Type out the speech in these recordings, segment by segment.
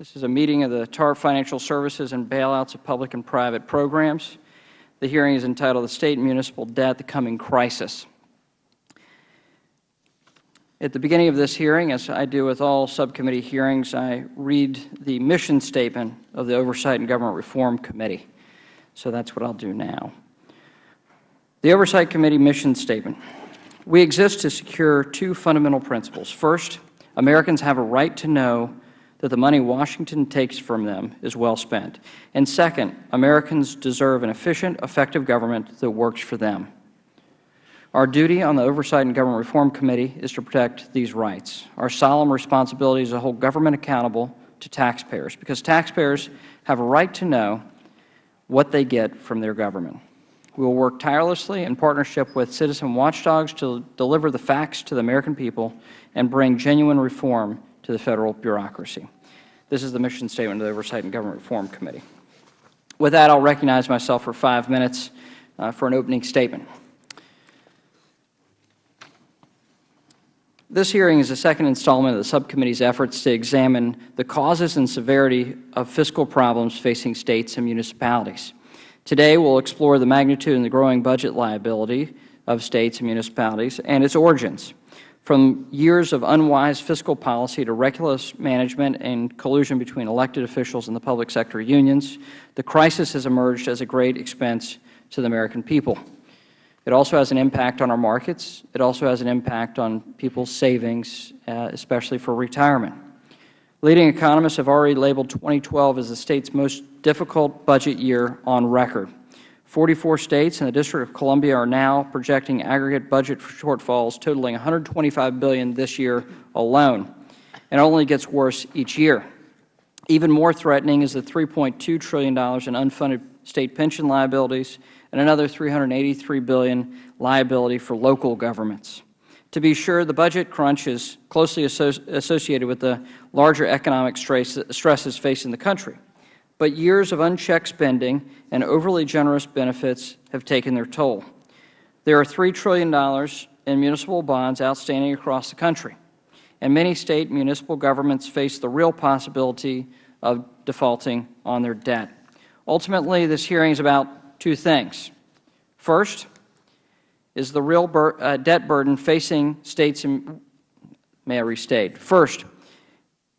This is a meeting of the TARP Financial Services and Bailouts of Public and Private Programs. The hearing is entitled The State and Municipal Debt, the Coming Crisis. At the beginning of this hearing, as I do with all subcommittee hearings, I read the mission statement of the Oversight and Government Reform Committee. So that is what I will do now. The Oversight Committee mission statement. We exist to secure two fundamental principles. First, Americans have a right to know that the money Washington takes from them is well spent. And second, Americans deserve an efficient, effective government that works for them. Our duty on the Oversight and Government Reform Committee is to protect these rights. Our solemn responsibility is to hold government accountable to taxpayers, because taxpayers have a right to know what they get from their government. We will work tirelessly in partnership with citizen watchdogs to deliver the facts to the American people and bring genuine reform to the Federal bureaucracy. This is the mission statement of the Oversight and Government Reform Committee. With that, I will recognize myself for five minutes uh, for an opening statement. This hearing is the second installment of the subcommittee's efforts to examine the causes and severity of fiscal problems facing States and municipalities. Today, we will explore the magnitude and the growing budget liability of States and municipalities and its origins, from years of unwise fiscal policy to reckless management and collusion between elected officials and the public sector unions, the crisis has emerged as a great expense to the American people. It also has an impact on our markets. It also has an impact on people's savings, uh, especially for retirement. Leading economists have already labeled 2012 as the State's most difficult budget year on record. 44 States and the District of Columbia are now projecting aggregate budget shortfalls totaling 125 billion this year alone, and it only gets worse each year. Even more threatening is the $3.2 trillion in unfunded State pension liabilities and another 383 billion liability for local governments. To be sure, the budget crunch is closely associated with the larger economic stresses facing the country. But years of unchecked spending and overly generous benefits have taken their toll. There are $3 trillion in municipal bonds outstanding across the country, and many State and municipal governments face the real possibility of defaulting on their debt. Ultimately, this hearing is about two things. First is the real bur uh, debt burden facing States and, may I restate, first,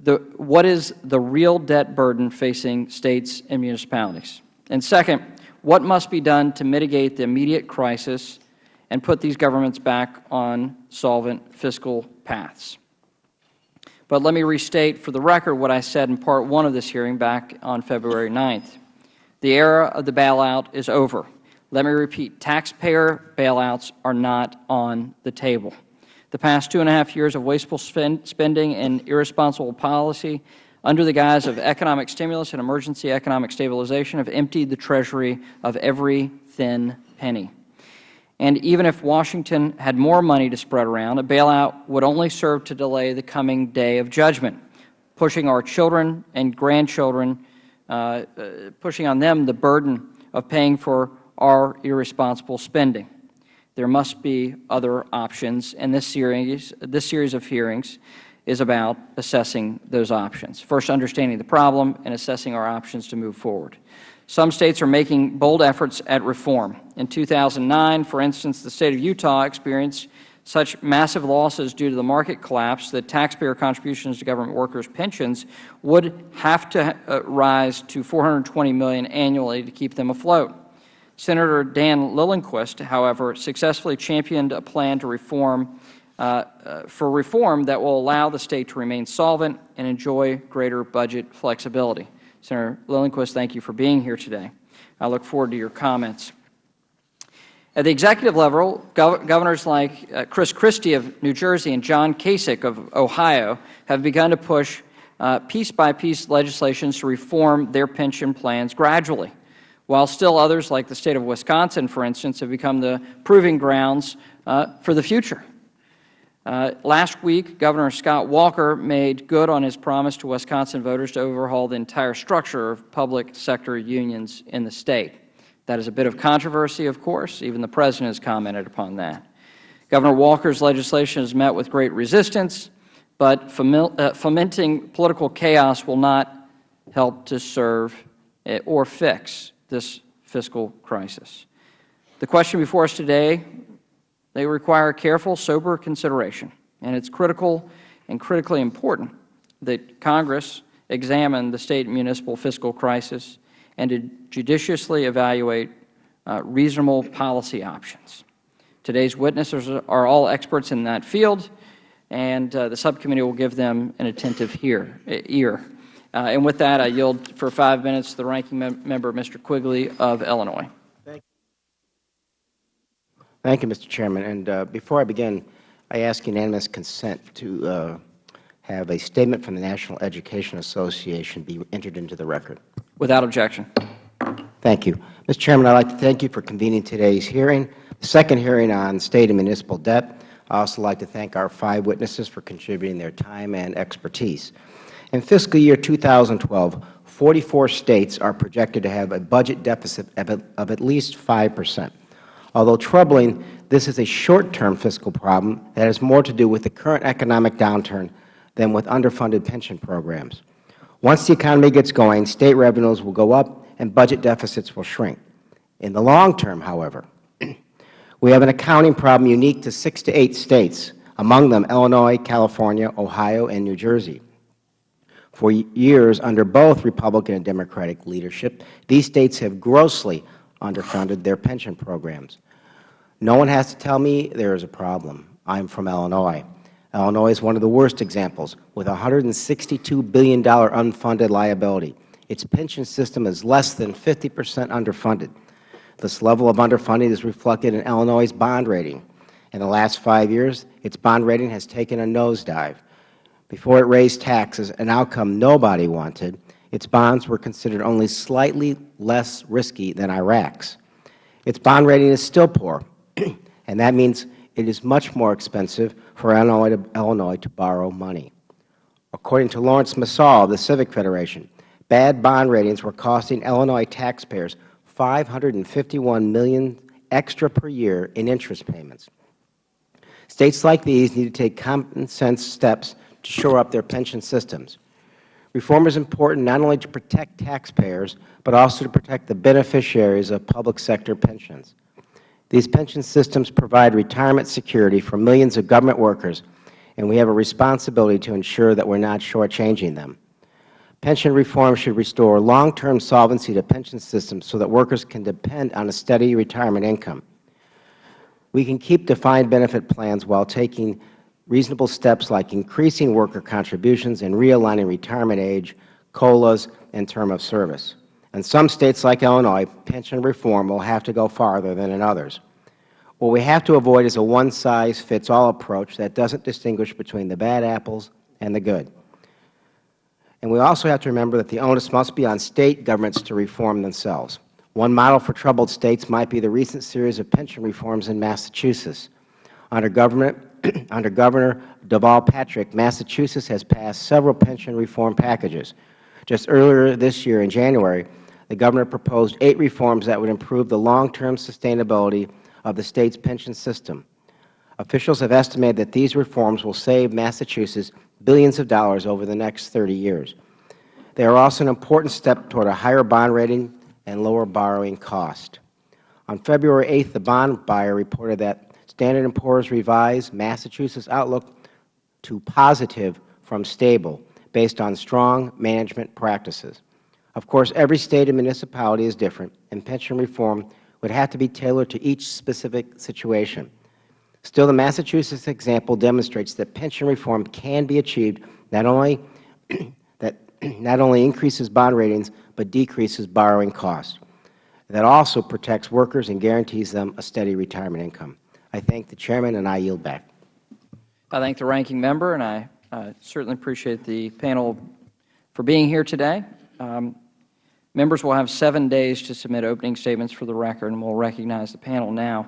the, what is the real debt burden facing States and municipalities? And second, what must be done to mitigate the immediate crisis and put these governments back on solvent fiscal paths? But let me restate for the record what I said in Part 1 of this hearing back on February 9th. The era of the bailout is over. Let me repeat, taxpayer bailouts are not on the table. The past two and a half years of wasteful spend, spending and irresponsible policy under the guise of economic stimulus and emergency economic stabilization have emptied the Treasury of every thin penny. And even if Washington had more money to spread around, a bailout would only serve to delay the coming day of judgment, pushing our children and grandchildren uh, uh, pushing on them the burden of paying for our irresponsible spending. There must be other options, and this series, this series of hearings is about assessing those options. First, understanding the problem and assessing our options to move forward. Some States are making bold efforts at reform. In 2009, for instance, the State of Utah experienced such massive losses due to the market collapse that taxpayer contributions to government workers' pensions would have to uh, rise to 420 million annually to keep them afloat. Senator Dan Liljenquist, however, successfully championed a plan to reform uh, uh, for reform that will allow the State to remain solvent and enjoy greater budget flexibility. Senator Liljenquist, thank you for being here today. I look forward to your comments. At the executive level, gov governors like uh, Chris Christie of New Jersey and John Kasich of Ohio have begun to push uh, piece-by-piece legislation to reform their pension plans gradually, while still others, like the State of Wisconsin, for instance, have become the proving grounds uh, for the future. Uh, last week, Governor Scott Walker made good on his promise to Wisconsin voters to overhaul the entire structure of public sector unions in the State. That is a bit of controversy, of course. Even the President has commented upon that. Governor Walker's legislation has met with great resistance, but uh, fomenting political chaos will not help to serve eh, or fix this fiscal crisis. The question before us today, they require careful, sober consideration, and it is critical and critically important that Congress examine the State and municipal fiscal crisis and to judiciously evaluate uh, reasonable policy options. Today's witnesses are all experts in that field, and uh, the subcommittee will give them an attentive hear, ear. Uh, and with that, I yield for five minutes to the ranking mem member, Mr. Quigley of Illinois. Thank you, Thank you Mr. Chairman. And uh, before I begin, I ask unanimous consent to uh, have a statement from the National Education Association be entered into the record. Without objection. Thank you. Mr. Chairman, I would like to thank you for convening today's hearing, the second hearing on State and municipal debt. I also like to thank our five witnesses for contributing their time and expertise. In fiscal year 2012, 44 States are projected to have a budget deficit of at least 5 percent. Although troubling, this is a short-term fiscal problem that has more to do with the current economic downturn than with underfunded pension programs. Once the economy gets going, State revenues will go up and budget deficits will shrink. In the long term, however, we have an accounting problem unique to six to eight States, among them Illinois, California, Ohio, and New Jersey. For years, under both Republican and Democratic leadership, these States have grossly underfunded their pension programs. No one has to tell me there is a problem. I am from Illinois. Illinois is one of the worst examples, with a $162 billion unfunded liability. Its pension system is less than 50 percent underfunded. This level of underfunding is reflected in Illinois' bond rating. In the last five years, its bond rating has taken a nosedive. Before it raised taxes, an outcome nobody wanted, its bonds were considered only slightly less risky than Iraq's. Its bond rating is still poor, and that means it is much more expensive for Illinois to, Illinois to borrow money. According to Laurence Msall of the Civic Federation, bad bond ratings were costing Illinois taxpayers 551 million extra per year in interest payments. States like these need to take common sense steps to shore up their pension systems. Reform is important not only to protect taxpayers, but also to protect the beneficiaries of public sector pensions. These pension systems provide retirement security for millions of government workers, and we have a responsibility to ensure that we are not shortchanging them. Pension reform should restore long-term solvency to pension systems so that workers can depend on a steady retirement income. We can keep defined benefit plans while taking reasonable steps like increasing worker contributions and realigning retirement age, COLAs, and term of service. In some States like Illinois, pension reform will have to go farther than in others. What we have to avoid is a one-size-fits-all approach that doesn't distinguish between the bad apples and the good. And we also have to remember that the onus must be on State governments to reform themselves. One model for troubled States might be the recent series of pension reforms in Massachusetts. Under, government, under Governor Deval Patrick, Massachusetts has passed several pension reform packages. Just earlier this year in January, the Governor proposed eight reforms that would improve the long-term sustainability of the State's pension system. Officials have estimated that these reforms will save Massachusetts billions of dollars over the next 30 years. They are also an important step toward a higher bond rating and lower borrowing cost. On February 8th, the bond buyer reported that Standard & Poor's revised Massachusetts' outlook to positive from stable based on strong management practices. Of course, every State and municipality is different, and pension reform would have to be tailored to each specific situation. Still, the Massachusetts example demonstrates that pension reform can be achieved not only that not only increases bond ratings, but decreases borrowing costs. That also protects workers and guarantees them a steady retirement income. I thank the Chairman, and I yield back. I thank the Ranking Member, and I uh, certainly appreciate the panel for being here today. Um, members will have seven days to submit opening statements for the record, and we will recognize the panel now.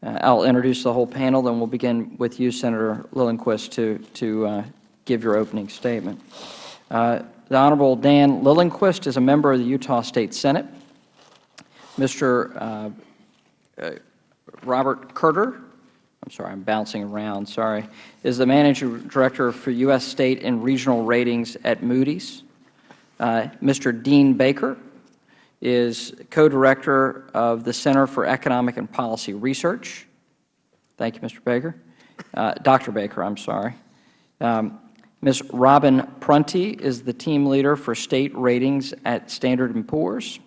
Uh, I will introduce the whole panel, then we will begin with you, Senator Liljenquist, to, to uh, give your opening statement. Uh, the Honorable Dan Liljenquist is a member of the Utah State Senate. Mr. Uh, uh, Robert Kurtter, I'm sorry, I'm bouncing around, sorry, is the Managing Director for U.S. State and Regional Ratings at Moody's. Uh, Mr. Dean Baker is co-director of the Center for Economic and Policy Research. Thank you, Mr. Baker. Uh, Dr. Baker, I'm sorry. Um, Ms. Robin Prunty is the team leader for state ratings at Standard & Poor's.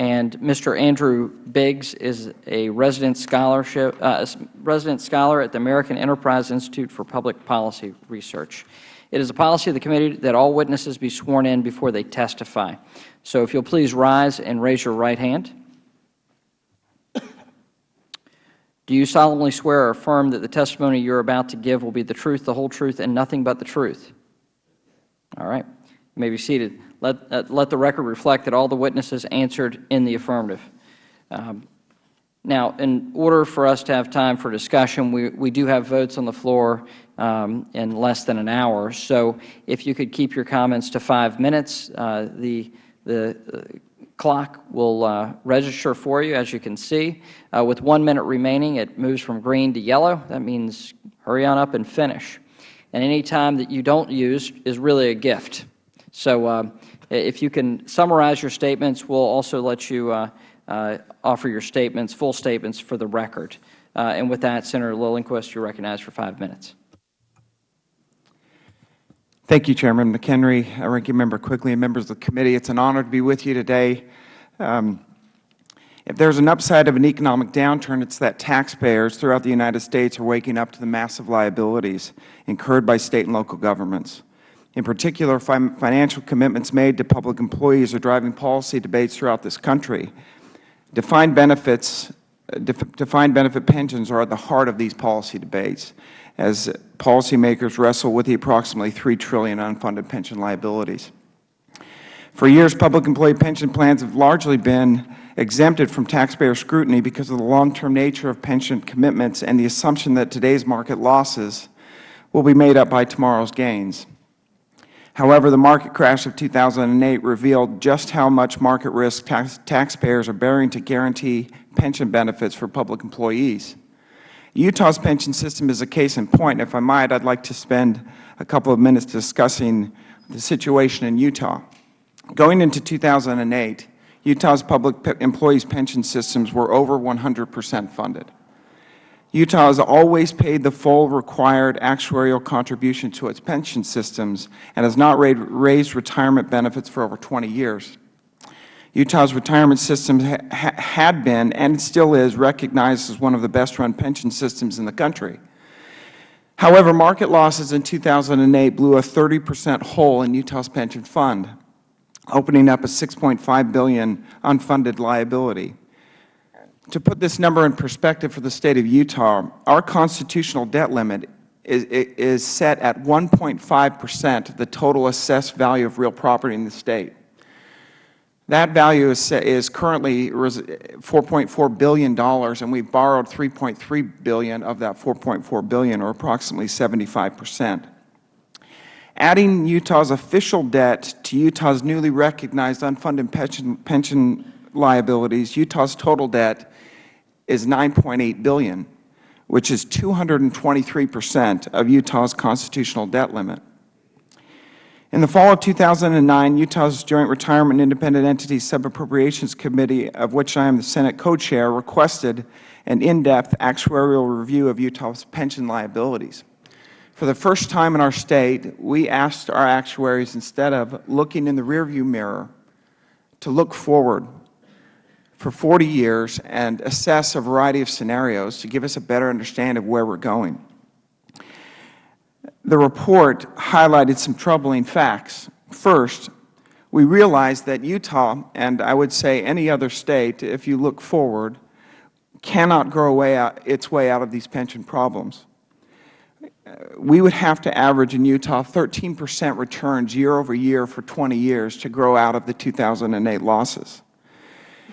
And Mr. Andrew Biggs is a resident, scholarship, uh, resident scholar at the American Enterprise Institute for Public Policy Research. It is a policy of the committee that all witnesses be sworn in before they testify. So if you'll please rise and raise your right hand. Do you solemnly swear or affirm that the testimony you are about to give will be the truth, the whole truth, and nothing but the truth? All right. You may be seated. Let, uh, let the record reflect that all the witnesses answered in the affirmative. Um, now, in order for us to have time for discussion, we, we do have votes on the floor um, in less than an hour. So if you could keep your comments to five minutes, uh, the, the uh, clock will uh, register for you, as you can see. Uh, with one minute remaining, it moves from green to yellow. That means hurry on up and finish. And any time that you don't use is really a gift. So uh, if you can summarize your statements, we'll also let you uh, uh, offer your statements, full statements for the record. Uh, and with that, Senator Liljenquist, you are recognized for five minutes. Thank you, Chairman McHenry, Ranking Member Quigley, and members of the committee. It's an honor to be with you today. Um, if there's an upside of an economic downturn, it's that taxpayers throughout the United States are waking up to the massive liabilities incurred by State and local governments. In particular, financial commitments made to public employees are driving policy debates throughout this country. Defined benefits, uh, defined benefit pensions are at the heart of these policy debates as policymakers wrestle with the approximately 3 trillion unfunded pension liabilities. For years, public employee pension plans have largely been exempted from taxpayer scrutiny because of the long-term nature of pension commitments and the assumption that today's market losses will be made up by tomorrow's gains. However, the market crash of 2008 revealed just how much market risk tax taxpayers are bearing to guarantee pension benefits for public employees. Utah's pension system is a case in point. If I might, I would like to spend a couple of minutes discussing the situation in Utah. Going into 2008, Utah's public employees' pension systems were over 100 percent funded. Utah has always paid the full required actuarial contribution to its pension systems and has not raised retirement benefits for over 20 years. Utah's retirement system ha had been and still is recognized as one of the best run pension systems in the country. However, market losses in 2008 blew a 30 percent hole in Utah's pension fund, opening up a 6.5 billion unfunded liability. To put this number in perspective for the State of Utah, our constitutional debt limit is, is set at 1.5 percent of the total assessed value of real property in the State. That value is, is currently $4.4 billion, and we borrowed 3.3 billion of that 4.4 billion, or approximately 75 percent. Adding Utah's official debt to Utah's newly recognized unfunded pension, pension liabilities, Utah's total debt is 9.8 billion, which is 223 percent of Utah's constitutional debt limit. In the fall of 2009, Utah's Joint Retirement Independent Entities Subappropriations Committee, of which I am the Senate co-chair, requested an in-depth actuarial review of Utah's pension liabilities. For the first time in our State, we asked our actuaries, instead of looking in the rearview mirror, to look forward for 40 years and assess a variety of scenarios to give us a better understanding of where we are going the report highlighted some troubling facts. First, we realized that Utah, and I would say any other State, if you look forward, cannot grow its way out of these pension problems. We would have to average in Utah 13 percent returns year over year for 20 years to grow out of the 2008 losses.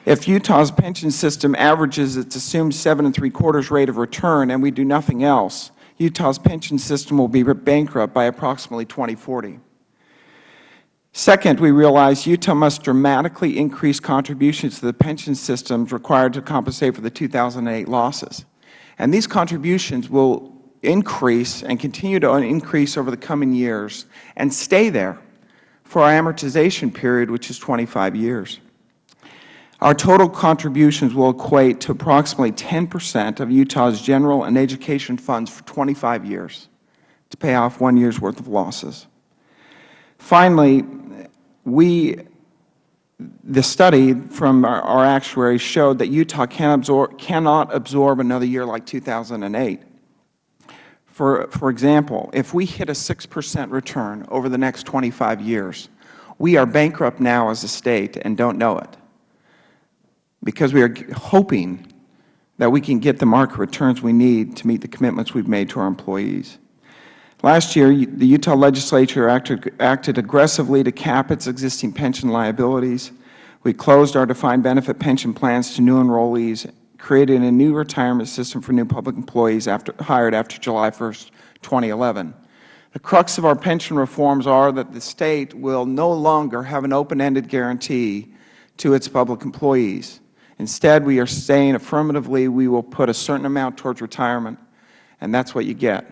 If Utah's pension system averages its assumed seven and three quarters rate of return and we do nothing else, Utah's pension system will be bankrupt by approximately 2040. Second, we realize Utah must dramatically increase contributions to the pension systems required to compensate for the 2008 losses. And these contributions will increase and continue to increase over the coming years and stay there for our amortization period, which is 25 years. Our total contributions will equate to approximately 10 percent of Utah's general and education funds for 25 years to pay off one year's worth of losses. Finally, we, the study from our, our actuaries showed that Utah can absorb, cannot absorb another year like 2008. For, for example, if we hit a 6 percent return over the next 25 years, we are bankrupt now as a State and don't know it because we are hoping that we can get the market returns we need to meet the commitments we have made to our employees. Last year, the Utah Legislature acted, acted, aggressively to cap its existing pension liabilities. We closed our defined benefit pension plans to new enrollees, created a new retirement system for new public employees after, hired after July 1, 2011. The crux of our pension reforms are that the State will no longer have an open-ended guarantee to its public employees. Instead, we are saying affirmatively we will put a certain amount towards retirement, and that is what you get.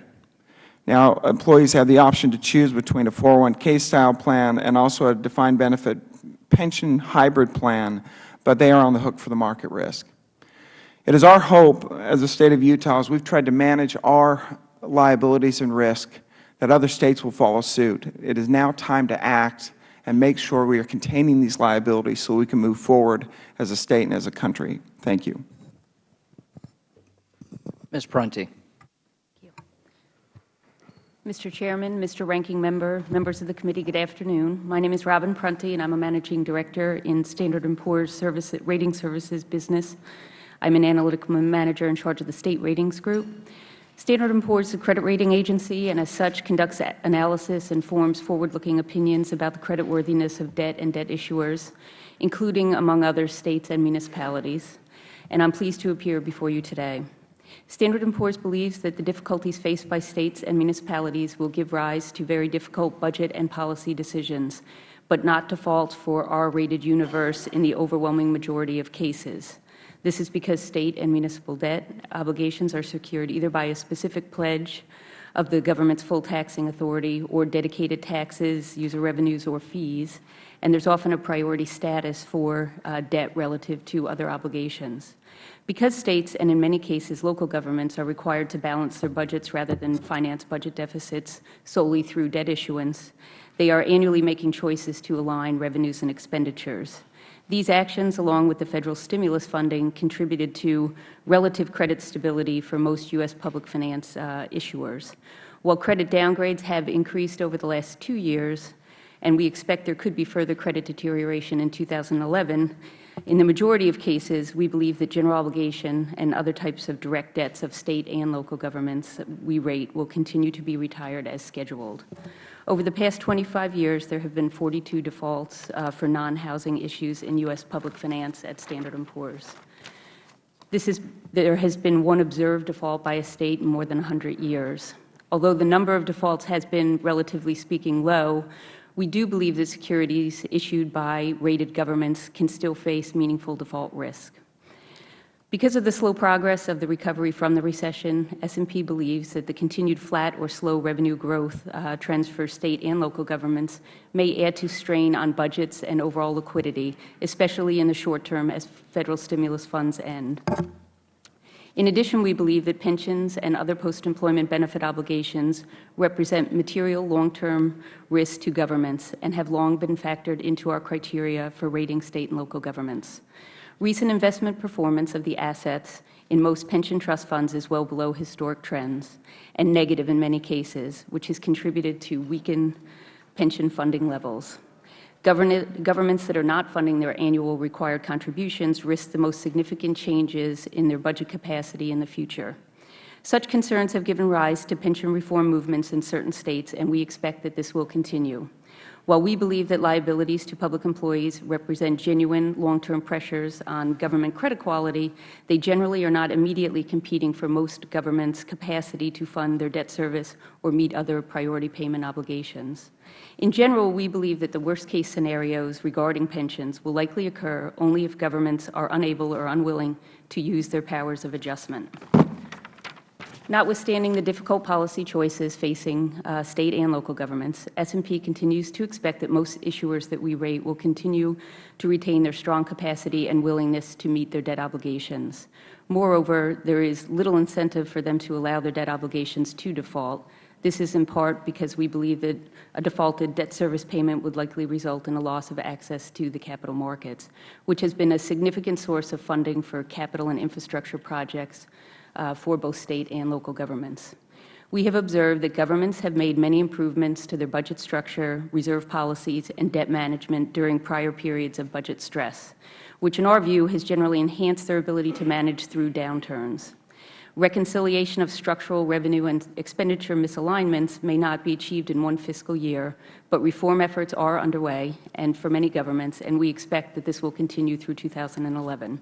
Now, employees have the option to choose between a 401k style plan and also a defined benefit pension hybrid plan, but they are on the hook for the market risk. It is our hope as the State of Utah, as we have tried to manage our liabilities and risk, that other States will follow suit. It is now time to act and make sure we are containing these liabilities so we can move forward as a State and as a country. Thank you. Ms. Prunty. Thank you. Mr. Chairman, Mr. Ranking Member, members of the committee, good afternoon. My name is Robin Prunty, and I am a Managing Director in Standard & Poor's Service, Rating Services business. I am an Analytical Manager in charge of the State Ratings Group. Standard & Poor's is a credit rating agency and as such conducts analysis and forms forward-looking opinions about the creditworthiness of debt and debt issuers, including, among others, States and municipalities. And I am pleased to appear before you today. Standard & Poor's believes that the difficulties faced by States and municipalities will give rise to very difficult budget and policy decisions, but not default for R-rated universe in the overwhelming majority of cases. This is because State and municipal debt obligations are secured either by a specific pledge of the government's full taxing authority or dedicated taxes, user revenues, or fees, and there is often a priority status for uh, debt relative to other obligations. Because States and in many cases local governments are required to balance their budgets rather than finance budget deficits solely through debt issuance, they are annually making choices to align revenues and expenditures. These actions, along with the Federal stimulus funding, contributed to relative credit stability for most U.S. public finance uh, issuers. While credit downgrades have increased over the last two years, and we expect there could be further credit deterioration in 2011, in the majority of cases, we believe that general obligation and other types of direct debts of State and local governments we rate will continue to be retired as scheduled. Over the past 25 years, there have been 42 defaults uh, for non-housing issues in U.S. public finance at Standard & Poor's. This is, there has been one observed default by a State in more than 100 years. Although the number of defaults has been, relatively speaking, low, we do believe that securities issued by rated governments can still face meaningful default risk. Because of the slow progress of the recovery from the recession, S&P believes that the continued flat or slow revenue growth uh, trends for State and local governments may add to strain on budgets and overall liquidity, especially in the short term as Federal stimulus funds end. In addition, we believe that pensions and other post-employment benefit obligations represent material long-term risks to governments and have long been factored into our criteria for rating State and local governments. Recent investment performance of the assets in most pension trust funds is well below historic trends and negative in many cases, which has contributed to weakened pension funding levels. Governments that are not funding their annual required contributions risk the most significant changes in their budget capacity in the future. Such concerns have given rise to pension reform movements in certain States, and we expect that this will continue. While we believe that liabilities to public employees represent genuine long-term pressures on government credit quality, they generally are not immediately competing for most governments' capacity to fund their debt service or meet other priority payment obligations. In general, we believe that the worst-case scenarios regarding pensions will likely occur only if governments are unable or unwilling to use their powers of adjustment. Notwithstanding the difficult policy choices facing uh, State and local governments, S&P continues to expect that most issuers that we rate will continue to retain their strong capacity and willingness to meet their debt obligations. Moreover, there is little incentive for them to allow their debt obligations to default. This is in part because we believe that a defaulted debt service payment would likely result in a loss of access to the capital markets, which has been a significant source of funding for capital and infrastructure projects Uh, for both State and local governments. We have observed that governments have made many improvements to their budget structure, reserve policies, and debt management during prior periods of budget stress, which in our view has generally enhanced their ability to manage through downturns. Reconciliation of structural revenue and expenditure misalignments may not be achieved in one fiscal year, but reform efforts are underway and for many governments, and we expect that this will continue through 2011.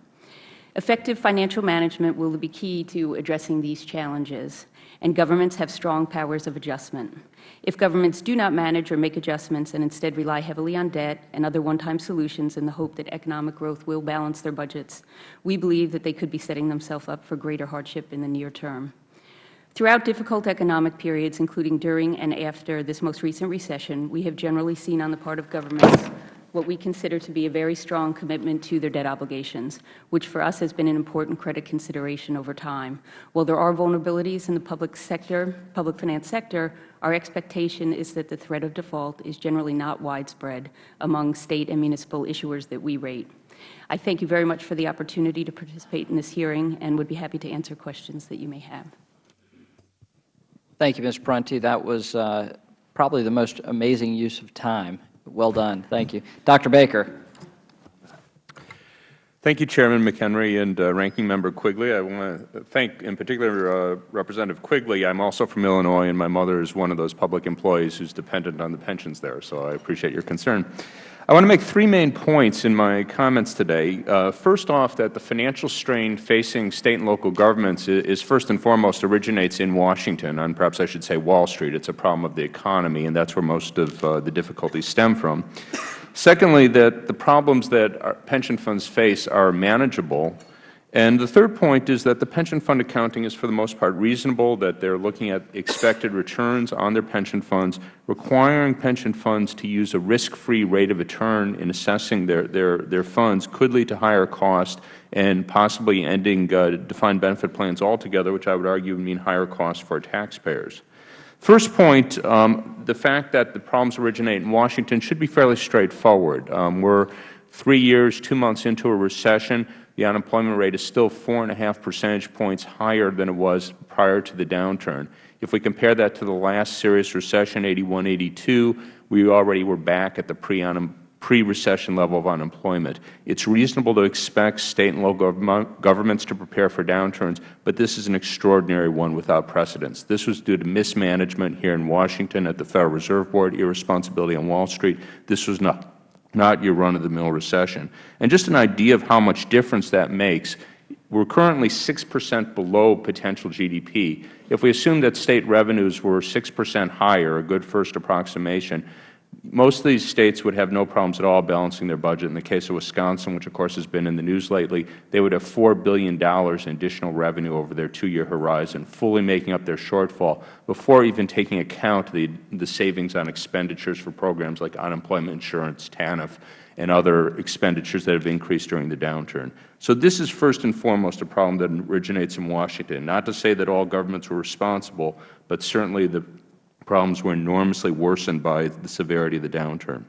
Effective financial management will be key to addressing these challenges, and governments have strong powers of adjustment. If governments do not manage or make adjustments and instead rely heavily on debt and other one-time solutions in the hope that economic growth will balance their budgets, we believe that they could be setting themselves up for greater hardship in the near term. Throughout difficult economic periods, including during and after this most recent recession, we have generally seen on the part of governments what we consider to be a very strong commitment to their debt obligations, which for us has been an important credit consideration over time. While there are vulnerabilities in the public sector, public finance sector, our expectation is that the threat of default is generally not widespread among State and municipal issuers that we rate. I thank you very much for the opportunity to participate in this hearing and would be happy to answer questions that you may have. Thank you, Ms. Prunty. That was uh, probably the most amazing use of time well done. Thank you. Dr. Baker. Thank you, Chairman McHenry and uh, Ranking Member Quigley. I want to thank, in particular, uh, Representative Quigley. I am also from Illinois, and my mother is one of those public employees who is dependent on the pensions there, so I appreciate your concern. I want to make three main points in my comments today. Uh, first off, that the financial strain facing State and local governments is, is, first and foremost originates in Washington, and perhaps I should say Wall Street. It is a problem of the economy, and that is where most of uh, the difficulties stem from. Secondly, that the problems that pension funds face are manageable and the third point is that the pension fund accounting is for the most part reasonable, that they are looking at expected returns on their pension funds, requiring pension funds to use a risk-free rate of return in assessing their, their, their funds could lead to higher cost and possibly ending uh, defined benefit plans altogether, which I would argue would mean higher costs for taxpayers. First point, um, the fact that the problems originate in Washington should be fairly straightforward. Um, we are three years, two months into a recession the unemployment rate is still four and a half percentage points higher than it was prior to the downturn. If we compare that to the last serious recession, 81, 82, we already were back at the pre-recession level of unemployment. It is reasonable to expect State and local governments to prepare for downturns, but this is an extraordinary one without precedents. This was due to mismanagement here in Washington at the Federal Reserve Board, irresponsibility on Wall Street. This was not not your run-of-the-mill recession. And just an idea of how much difference that makes, we are currently 6 percent below potential GDP. If we assume that State revenues were 6 percent higher, a good first approximation, most of these states would have no problems at all balancing their budget. In the case of Wisconsin, which of course has been in the news lately, they would have $4 billion in additional revenue over their two-year horizon, fully making up their shortfall before even taking account the, the savings on expenditures for programs like unemployment insurance, TANF, and other expenditures that have increased during the downturn. So this is first and foremost a problem that originates in Washington. Not to say that all governments were responsible, but certainly the problems were enormously worsened by the severity of the downturn.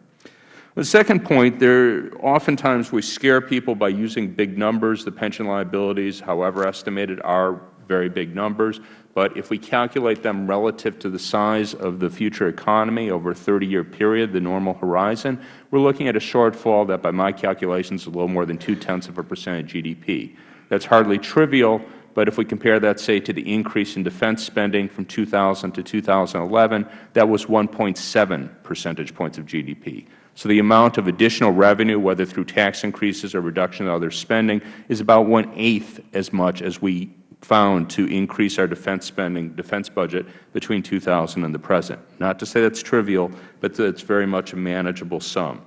The second point, there oftentimes we scare people by using big numbers. The pension liabilities, however estimated, are very big numbers. But if we calculate them relative to the size of the future economy over a 30-year period, the normal horizon, we are looking at a shortfall that, by my calculations, is a little more than two-tenths of a percent of GDP. That is hardly trivial, but if we compare that, say, to the increase in defense spending from 2000 to 2011, that was 1.7 percentage points of GDP. So the amount of additional revenue, whether through tax increases or reduction of other spending, is about one-eighth as much as we found to increase our defense spending, defense budget between 2000 and the present. Not to say that is trivial, but is very much a manageable sum.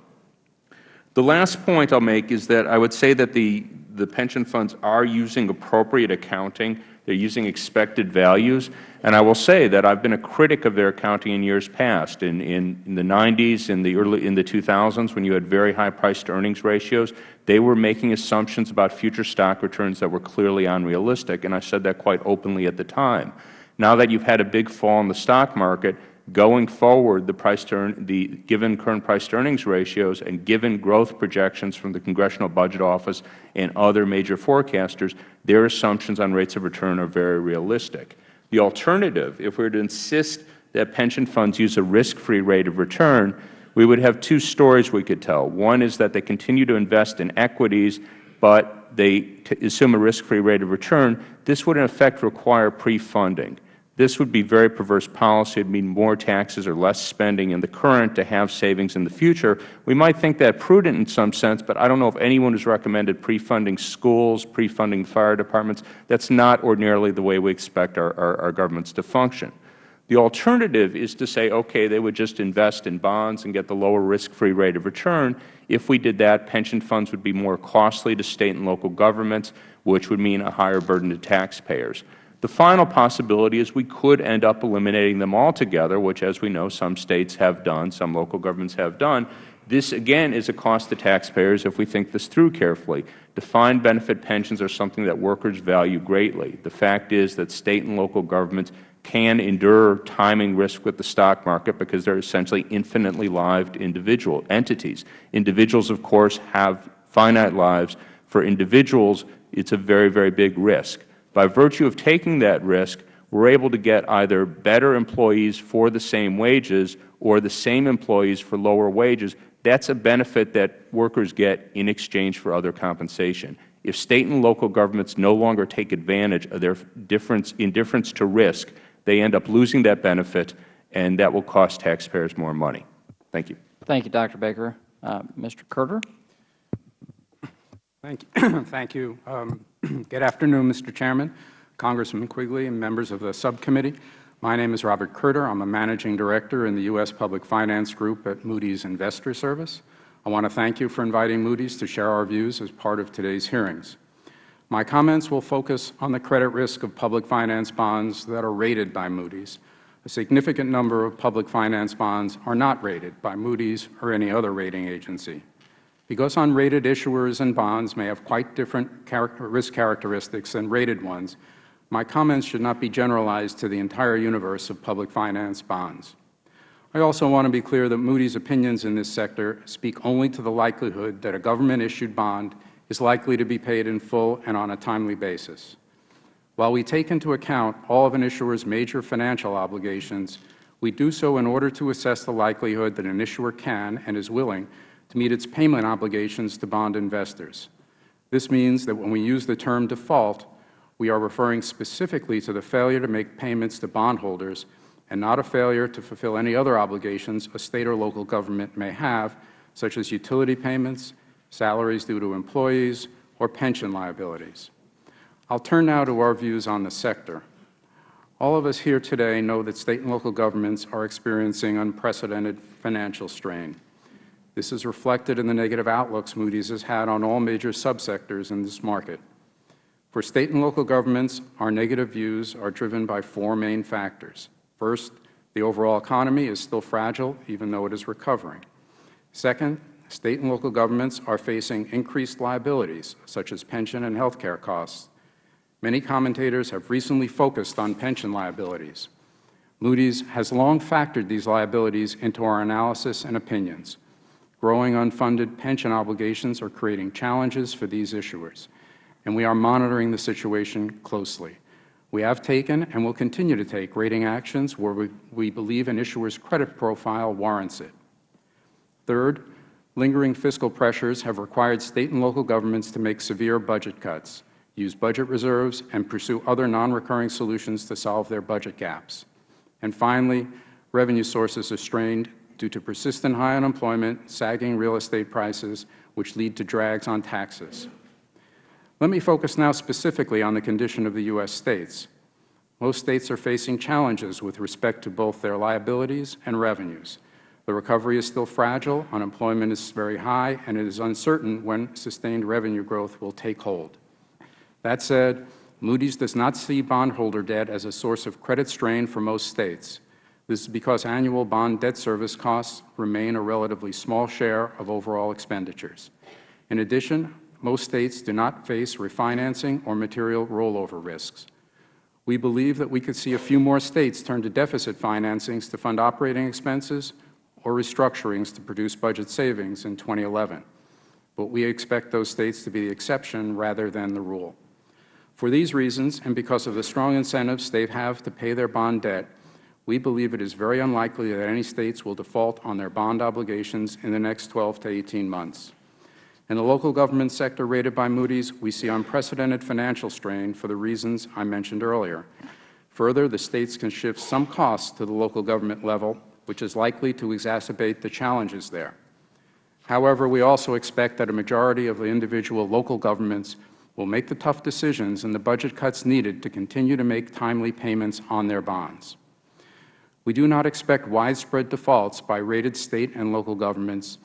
The last point I will make is that I would say that the, the pension funds are using appropriate accounting. They are using expected values. And I will say that I have been a critic of their accounting in years past. In, in, in the 90s, in the, early, in the 2000s, when you had very high price-to-earnings ratios, they were making assumptions about future stock returns that were clearly unrealistic, and I said that quite openly at the time. Now that you have had a big fall in the stock market, going forward, the price to the given current price to earnings ratios and given growth projections from the Congressional Budget Office and other major forecasters, their assumptions on rates of return are very realistic. The alternative, if we were to insist that pension funds use a risk-free rate of return, we would have two stories we could tell. One is that they continue to invest in equities, but they assume a risk-free rate of return. This would, in effect, require pre-funding. This would be very perverse policy. It would mean more taxes or less spending in the current to have savings in the future. We might think that prudent in some sense, but I don't know if anyone has recommended pre-funding schools, pre-funding fire departments. That is not ordinarily the way we expect our, our, our governments to function. The alternative is to say, okay, they would just invest in bonds and get the lower risk-free rate of return. If we did that, pension funds would be more costly to State and local governments, which would mean a higher burden to taxpayers. The final possibility is we could end up eliminating them altogether, which, as we know, some States have done, some local governments have done. This, again, is a cost to taxpayers if we think this through carefully. Defined benefit pensions are something that workers value greatly. The fact is that State and local governments can endure timing risk with the stock market because they are essentially infinitely lived individual entities. Individuals, of course, have finite lives. For individuals, it is a very, very big risk. By virtue of taking that risk, we are able to get either better employees for the same wages or the same employees for lower wages. That is a benefit that workers get in exchange for other compensation. If State and local governments no longer take advantage of their difference, indifference to risk, they end up losing that benefit, and that will cost taxpayers more money. Thank you. Thank you, Dr. Baker. Uh, Mr. Kurtter? Thank you. Thank you. Um, good afternoon, Mr. Chairman, Congressman Quigley, and members of the subcommittee. My name is Robert Kurtter. I am a Managing Director in the U.S. Public Finance Group at Moody's Investor Service. I want to thank you for inviting Moody's to share our views as part of today's hearings. My comments will focus on the credit risk of public finance bonds that are rated by Moody's. A significant number of public finance bonds are not rated by Moody's or any other rating agency. Because unrated issuers and bonds may have quite different character risk characteristics than rated ones, my comments should not be generalized to the entire universe of public finance bonds. I also want to be clear that Moody's opinions in this sector speak only to the likelihood that a government-issued bond is likely to be paid in full and on a timely basis. While we take into account all of an issuer's major financial obligations, we do so in order to assess the likelihood that an issuer can and is willing to meet its payment obligations to bond investors. This means that when we use the term default, we are referring specifically to the failure to make payments to bondholders and not a failure to fulfill any other obligations a State or local government may have, such as utility payments, salaries due to employees, or pension liabilities. I will turn now to our views on the sector. All of us here today know that State and local governments are experiencing unprecedented financial strain. This is reflected in the negative outlooks Moody's has had on all major subsectors in this market. For State and local governments, our negative views are driven by four main factors. First, the overall economy is still fragile, even though it is recovering. Second, State and local governments are facing increased liabilities, such as pension and health care costs. Many commentators have recently focused on pension liabilities. Moody's has long factored these liabilities into our analysis and opinions. Growing unfunded pension obligations are creating challenges for these issuers, and we are monitoring the situation closely. We have taken and will continue to take rating actions where we, we believe an issuer's credit profile warrants it. Third, lingering fiscal pressures have required State and local governments to make severe budget cuts, use budget reserves, and pursue other non-recurring solutions to solve their budget gaps. And finally, revenue sources are strained due to persistent high unemployment, sagging real estate prices, which lead to drags on taxes. Let me focus now specifically on the condition of the U.S. states. Most states are facing challenges with respect to both their liabilities and revenues. The recovery is still fragile, unemployment is very high, and it is uncertain when sustained revenue growth will take hold. That said, Moody's does not see bondholder debt as a source of credit strain for most States. This is because annual bond debt service costs remain a relatively small share of overall expenditures. In addition, most States do not face refinancing or material rollover risks. We believe that we could see a few more States turn to deficit financings to fund operating expenses or restructurings to produce budget savings in 2011, but we expect those States to be the exception rather than the rule. For these reasons, and because of the strong incentives they have to pay their bond debt, we believe it is very unlikely that any States will default on their bond obligations in the next 12 to 18 months. In the local government sector rated by Moody's, we see unprecedented financial strain for the reasons I mentioned earlier. Further, the States can shift some costs to the local government level, which is likely to exacerbate the challenges there. However, we also expect that a majority of the individual local governments will make the tough decisions and the budget cuts needed to continue to make timely payments on their bonds. We do not expect widespread defaults by rated State and local governments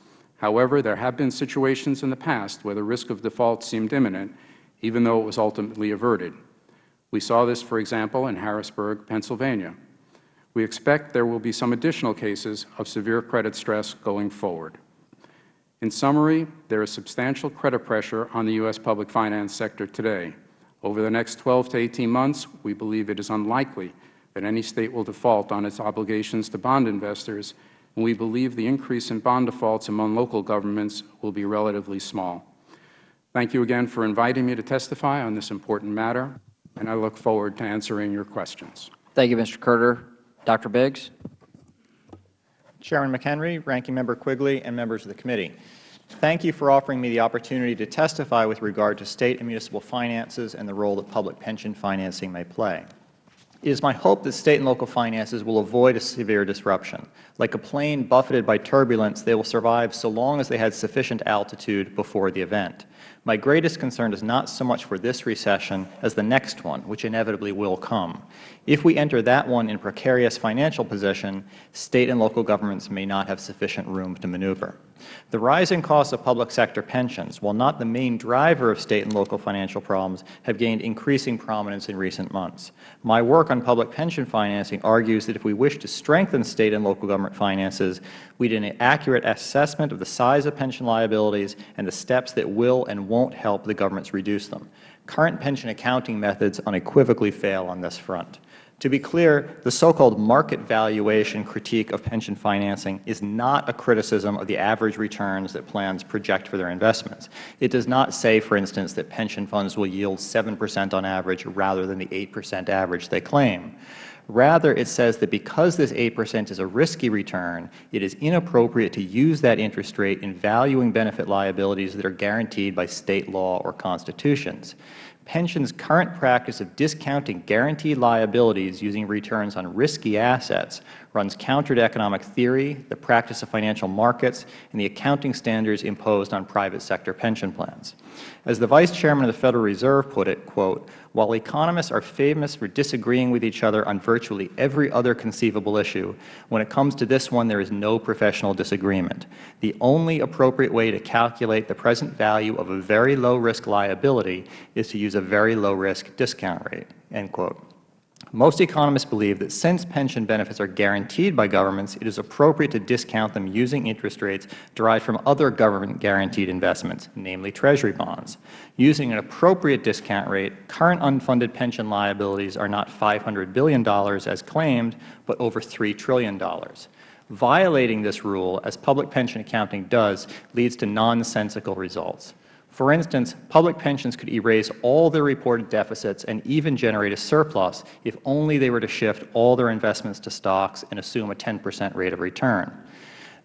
However, there have been situations in the past where the risk of default seemed imminent, even though it was ultimately averted. We saw this, for example, in Harrisburg, Pennsylvania. We expect there will be some additional cases of severe credit stress going forward. In summary, there is substantial credit pressure on the U.S. public finance sector today. Over the next 12 to 18 months, we believe it is unlikely that any State will default on its obligations to bond investors and we believe the increase in bond defaults among local governments will be relatively small. Thank you again for inviting me to testify on this important matter, and I look forward to answering your questions. Thank you, Mr. Kurtter. Dr. Biggs? Chairman McHenry, Ranking Member Quigley, and members of the committee. Thank you for offering me the opportunity to testify with regard to State and municipal finances and the role that public pension financing may play. It is my hope that State and local finances will avoid a severe disruption. Like a plane buffeted by turbulence, they will survive so long as they had sufficient altitude before the event. My greatest concern is not so much for this recession as the next one, which inevitably will come. If we enter that one in precarious financial position, State and local governments may not have sufficient room to maneuver. The rising costs of public sector pensions, while not the main driver of State and local financial problems, have gained increasing prominence in recent months. My work on public pension financing argues that if we wish to strengthen State and local government finances, we need an accurate assessment of the size of pension liabilities and the steps that will and won't help the governments reduce them. Current pension accounting methods unequivocally fail on this front. To be clear, the so-called market valuation critique of pension financing is not a criticism of the average returns that plans project for their investments. It does not say, for instance, that pension funds will yield 7 percent on average rather than the 8 percent average they claim. Rather, it says that because this 8 percent is a risky return, it is inappropriate to use that interest rate in valuing benefit liabilities that are guaranteed by State law or constitutions. Pension's current practice of discounting guaranteed liabilities using returns on risky assets runs counter to economic theory, the practice of financial markets, and the accounting standards imposed on private sector pension plans. As the Vice Chairman of the Federal Reserve put it, quote, while economists are famous for disagreeing with each other on virtually every other conceivable issue, when it comes to this one there is no professional disagreement. The only appropriate way to calculate the present value of a very low-risk liability is to use a very low-risk discount rate." End quote. Most economists believe that since pension benefits are guaranteed by governments, it is appropriate to discount them using interest rates derived from other government-guaranteed investments, namely Treasury bonds. Using an appropriate discount rate, current unfunded pension liabilities are not $500 billion as claimed, but over $3 trillion. Violating this rule, as public pension accounting does, leads to nonsensical results. For instance, public pensions could erase all their reported deficits and even generate a surplus if only they were to shift all their investments to stocks and assume a 10 percent rate of return.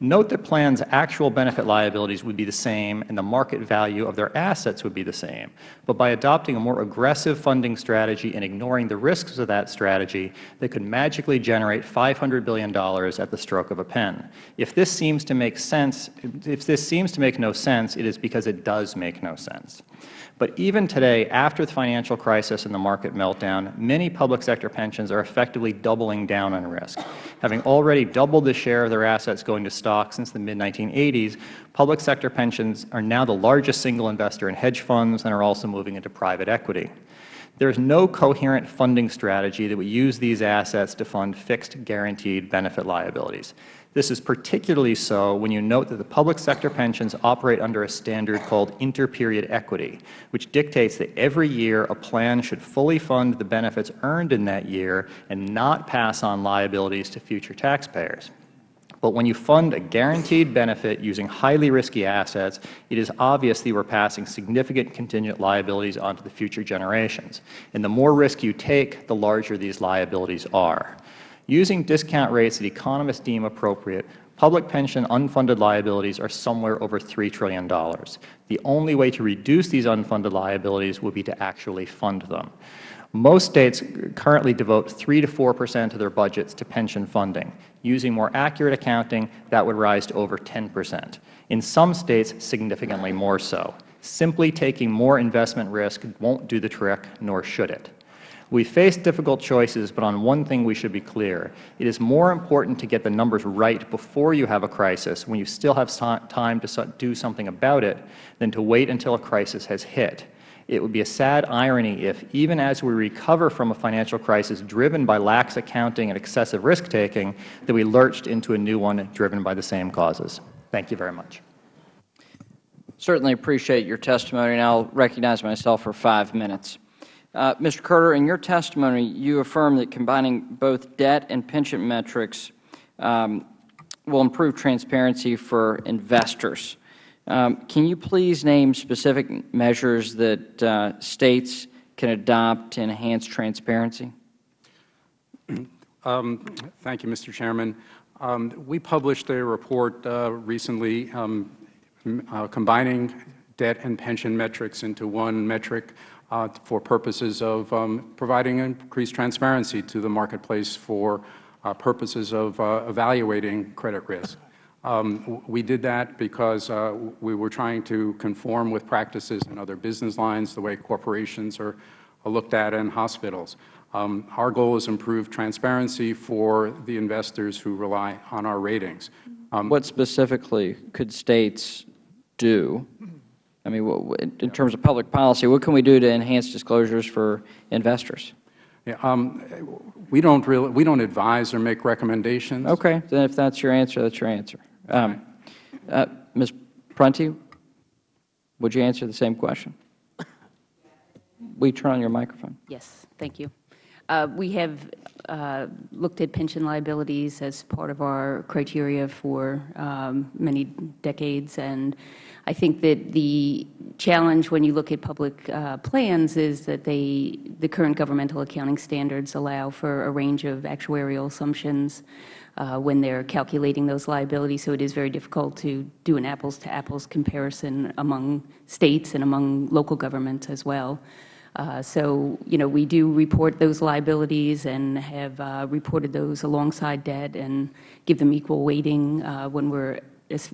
Note that plans' actual benefit liabilities would be the same and the market value of their assets would be the same. But by adopting a more aggressive funding strategy and ignoring the risks of that strategy, they could magically generate $500 billion at the stroke of a pen. If this seems to make sense, if this seems to make no sense, it is because it does make no sense. But even today, after the financial crisis and the market meltdown, many public sector pensions are effectively doubling down on risk. Having already doubled the share of their assets going to stocks since the mid-1980s, public sector pensions are now the largest single investor in hedge funds and are also moving into private equity. There is no coherent funding strategy that would use these assets to fund fixed guaranteed benefit liabilities. This is particularly so when you note that the public sector pensions operate under a standard called interperiod equity, which dictates that every year a plan should fully fund the benefits earned in that year and not pass on liabilities to future taxpayers. But when you fund a guaranteed benefit using highly risky assets, it is obvious that you are passing significant contingent liabilities onto the future generations. And the more risk you take, the larger these liabilities are. Using discount rates that economists deem appropriate, public pension unfunded liabilities are somewhere over $3 trillion. The only way to reduce these unfunded liabilities would be to actually fund them. Most states currently devote 3 to 4 percent of their budgets to pension funding. Using more accurate accounting, that would rise to over 10 percent. In some states, significantly more so. Simply taking more investment risk won't do the trick, nor should it. We face difficult choices, but on one thing we should be clear. It is more important to get the numbers right before you have a crisis, when you still have time to do something about it, than to wait until a crisis has hit. It would be a sad irony if, even as we recover from a financial crisis driven by lax accounting and excessive risk-taking, that we lurched into a new one driven by the same causes. Thank you very much. Certainly appreciate your testimony, and I will recognize myself for five minutes. Uh, Mr. Kurtter, in your testimony, you affirmed that combining both debt and pension metrics um, will improve transparency for investors. Um, can you please name specific measures that uh, States can adopt to enhance transparency? Um, thank you, Mr. Chairman. Um, we published a report uh, recently um, uh, combining debt and pension metrics into one metric uh, for purposes of um, providing increased transparency to the marketplace for uh, purposes of uh, evaluating credit risk. Um, we did that because uh, we were trying to conform with practices in other business lines, the way corporations are, are looked at in hospitals. Um, our goal is improve transparency for the investors who rely on our ratings. Um, what specifically could States do I mean, in terms of public policy, what can we do to enhance disclosures for investors? Yeah, um, we don't really we don't advise or make recommendations. Okay, then if that's your answer, that's your answer. Um, uh, Ms. Prunty, would you answer the same question? We turn on your microphone? Yes, thank you. Uh, we have uh, looked at pension liabilities as part of our criteria for um, many decades, and I think that the challenge when you look at public uh, plans is that they, the current governmental accounting standards allow for a range of actuarial assumptions uh, when they are calculating those liabilities. So it is very difficult to do an apples-to-apples -apples comparison among states and among local governments as well. Uh, so, you know, we do report those liabilities and have uh, reported those alongside debt and give them equal weighting uh, when we're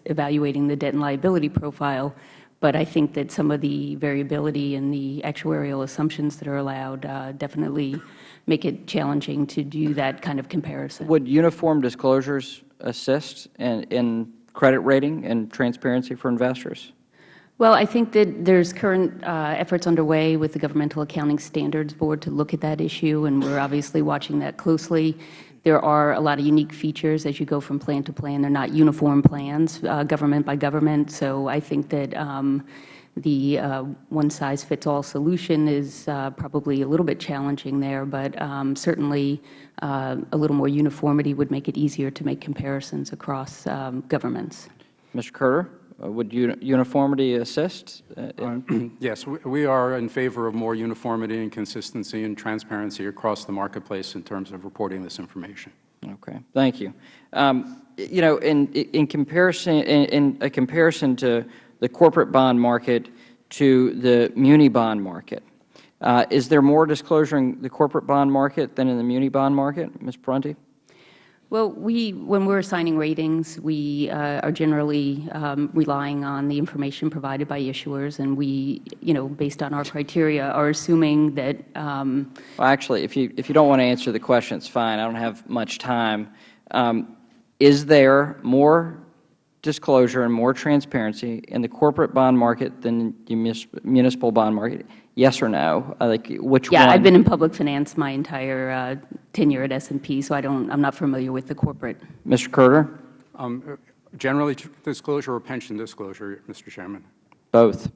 evaluating the debt and liability profile. But I think that some of the variability in the actuarial assumptions that are allowed definitely make it challenging to do that kind of comparison. Would uniform disclosures assist in, in credit rating and transparency for investors? Well, I think that there's current uh, efforts underway with the Governmental Accounting Standards Board to look at that issue, and we're obviously watching that closely. There are a lot of unique features as you go from plan to plan. They're not uniform plans, uh, government by government. So I think that um, the uh, one-size-fits-all solution is uh, probably a little bit challenging there, but um, certainly uh, a little more uniformity would make it easier to make comparisons across um, governments. Mr. Kurtter? Uh, would uniformity assist? Uh, yes, we are in favor of more uniformity and consistency and transparency across the marketplace in terms of reporting this information. Okay, thank you. Um, you know, in in comparison, in, in, a comparison to the corporate bond market to the muni bond market, uh, is there more disclosure in the corporate bond market than in the muni bond market, Ms. Prunty? Well, we, when we're assigning ratings, we uh, are generally um, relying on the information provided by issuers, and we, you know, based on our criteria, are assuming that. Um, well, actually, if you if you don't want to answer the question, it's fine. I don't have much time. Um, is there more disclosure and more transparency in the corporate bond market than the municipal bond market? Yes or no? Uh, Like, which one? Yeah, I've been in public finance my entire uh, tenure at S&P, so I don't, I'm not familiar with the corporate. Mr. Kurtter? Um, Generally disclosure or pension disclosure, Mr. Chairman? Both.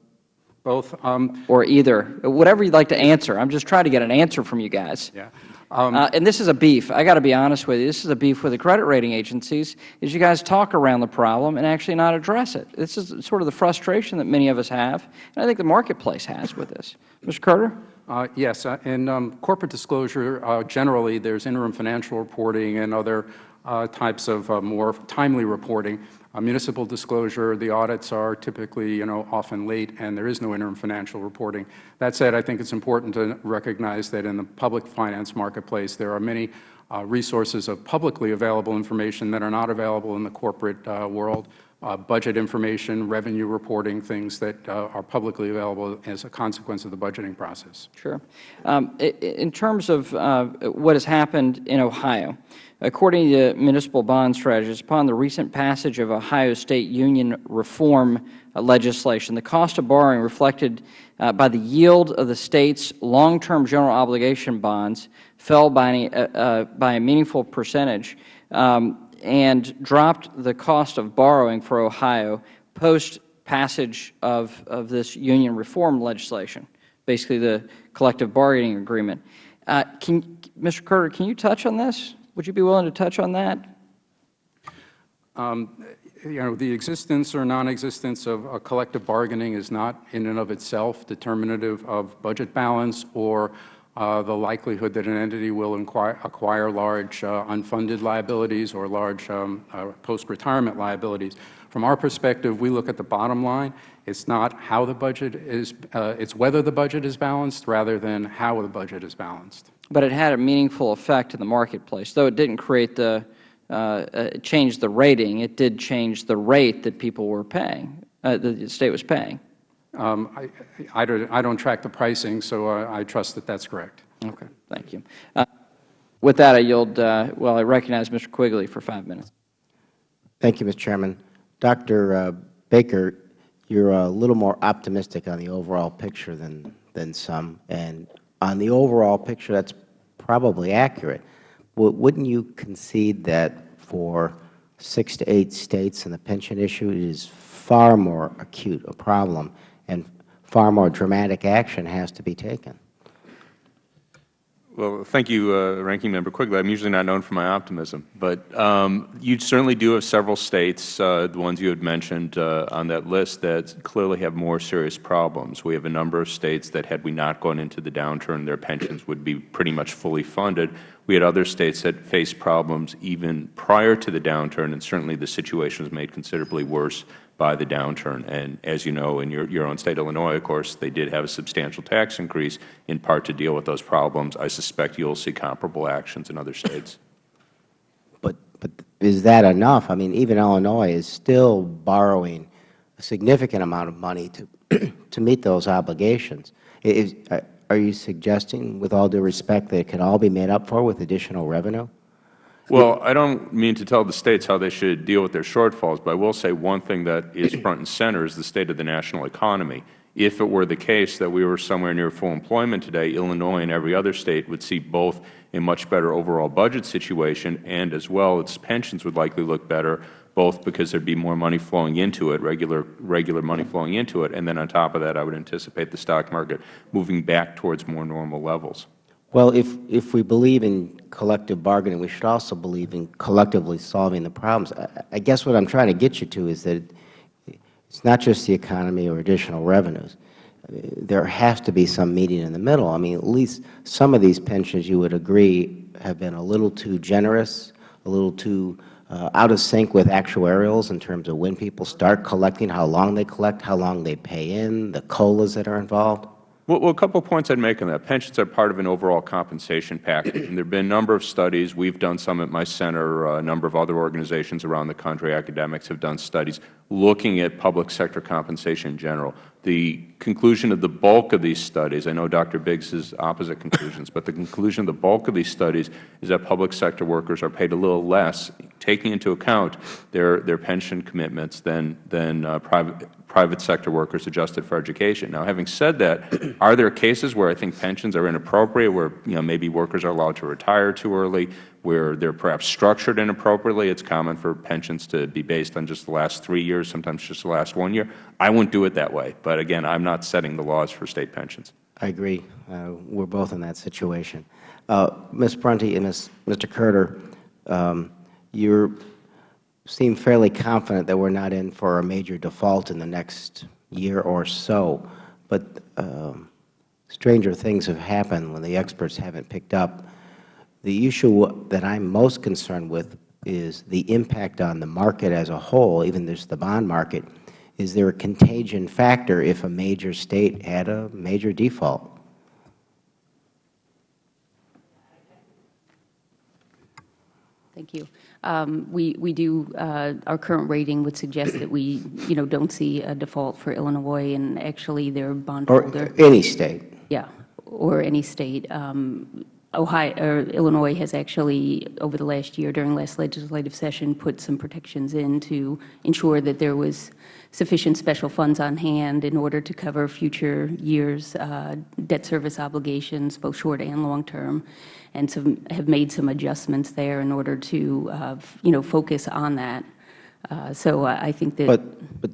Both? Um, Or either. Whatever you'd like to answer. I'm just trying to get an answer from you guys. Yeah. Uh, and this is a beef. I got to be honest with you. This is a beef with the credit rating agencies. Is you guys talk around the problem and actually not address it. This is sort of the frustration that many of us have, and I think the marketplace has with this. Mr. Carter. Uh, Yes. uh, In um, corporate disclosure, uh, generally, there's interim financial reporting and other uh, types of uh, more timely reporting. Municipal disclosure, the audits are typically, you know, often late, and there is no interim financial reporting. That said, I think it's important to recognize that in the public finance marketplace, there are many uh, resources of publicly available information that are not available in the corporate uh, world uh, budget information, revenue reporting, things that uh, are publicly available as a consequence of the budgeting process. Sure. Um, in terms of uh, what has happened in Ohio, according to the municipal bond strategies, upon the recent passage of Ohio State Union reform legislation, the cost of borrowing reflected uh, by the yield of the state's long-term general obligation bonds fell by, any, uh, uh, by a meaningful percentage um, and dropped the cost of borrowing for Ohio post passage of, of this union reform legislation, basically the collective bargaining agreement. Uh, can, Mr. Carter, can you touch on this? Would you be willing to touch on that? You know, the existence or non-existence of a collective bargaining is not in and of itself determinative of budget balance or uh, the likelihood that an entity will acquire large uh, unfunded liabilities or large um, uh, post-retirement liabilities. From our perspective, we look at the bottom line. It's not how the budget is, uh, it's whether the budget is balanced rather than how the budget is balanced. But it had a meaningful effect in the marketplace, though it didn't create the, uh, uh, change the rating. It did change the rate that people were paying, that the State was paying. Um, I, I, don't, I don't track the pricing, so uh, I trust that that's correct. Okay, thank you. Uh, with that, I yield, uh, well, I recognize Mr. Quigley for five minutes. Thank you, Mr. Chairman. Dr. uh, Baker, you're a little more optimistic on the overall picture than, than some. And on the overall picture, that's probably accurate. W- Wouldn't you concede that for six to eight states and the pension issue, it is far more acute a problem and far more dramatic action has to be taken? Well, thank you, uh, Ranking Member Quigley. I'm usually not known for my optimism, but um, you certainly do have several states, uh, the ones you had mentioned uh, on that list, that clearly have more serious problems. We have a number of states that, had we not gone into the downturn, their pensions would be pretty much fully funded. We had other states that faced problems even prior to the downturn, and certainly the situation was made considerably worse by the downturn. And as you know, in your, your own state, Illinois, of course, they did have a substantial tax increase in part to deal with those problems. I suspect you will see comparable actions in other states. But, but is that enough? I mean, even Illinois is still borrowing a significant amount of money to, to meet those obligations. Is, are you suggesting, with all due respect, that it can all be made up for with additional revenue? Well, I don't mean to tell the states how they should deal with their shortfalls, but I will say one thing that is front and center is the state of the national economy. If it were the case that we were somewhere near full employment today, Illinois and every other state would see both a much better overall budget situation and as well its pensions would likely look better, both because there would be more money flowing into it, regular, regular money flowing into it, and then on top of that I would anticipate the stock market moving back towards more normal levels. Well, if, if we believe in collective bargaining, we should also believe in collectively solving the problems. I, I guess what I am trying to get you to is that it's not just the economy or additional revenues. There has to be some meeting in the middle. I mean, at least some of these pensions, you would agree, have been a little too generous, a little too uh, out of sync with actuarials in terms of when people start collecting, how long they collect, how long they pay in, the COLAs that are involved. Well, a couple of points I'd make on that. Pensions are part of an overall compensation package, and there have been a number of studies. We've done some at my center. A number of other organizations around the country, academics, have done studies looking at public sector compensation in general. The conclusion of the bulk of these studies, I know Dr. Biggs has opposite conclusions, but the conclusion of the bulk of these studies is that public sector workers are paid a little less, taking into account their, their pension commitments than, than uh, private, private sector workers adjusted for education. Now, having said that, are there cases where I think pensions are inappropriate, where you know, maybe workers are allowed to retire too early, where they are perhaps structured inappropriately? It's common for pensions to be based on just the last three years, sometimes just the last one year. I wouldn't do it that way. But again, I'm not setting the laws for State pensions. I agree. Uh, we're both in that situation. Uh, Ms. Prunty and Ms., Mr. Kurtter, um, you seem fairly confident that we're not in for a major default in the next year or so. But um, stranger things have happened when the experts haven't picked up. The issue that I'm most concerned with is the impact on the market as a whole, even just the bond market. Is there a contagion factor if a major State had a major default? Thank you. Um, we, we do, uh, our current rating would suggest that we, you know, don't see a default for Illinois, and actually their Or bondholder. any State? Yeah, or any state. Um, Ohio, or Illinois has actually, over the last year, during last legislative session, put some protections in to ensure that there was sufficient special funds on hand in order to cover future years' uh, debt service obligations, both short and long term, and have made some adjustments there in order to, uh, you know, focus on that. Uh, so I I think that. But, but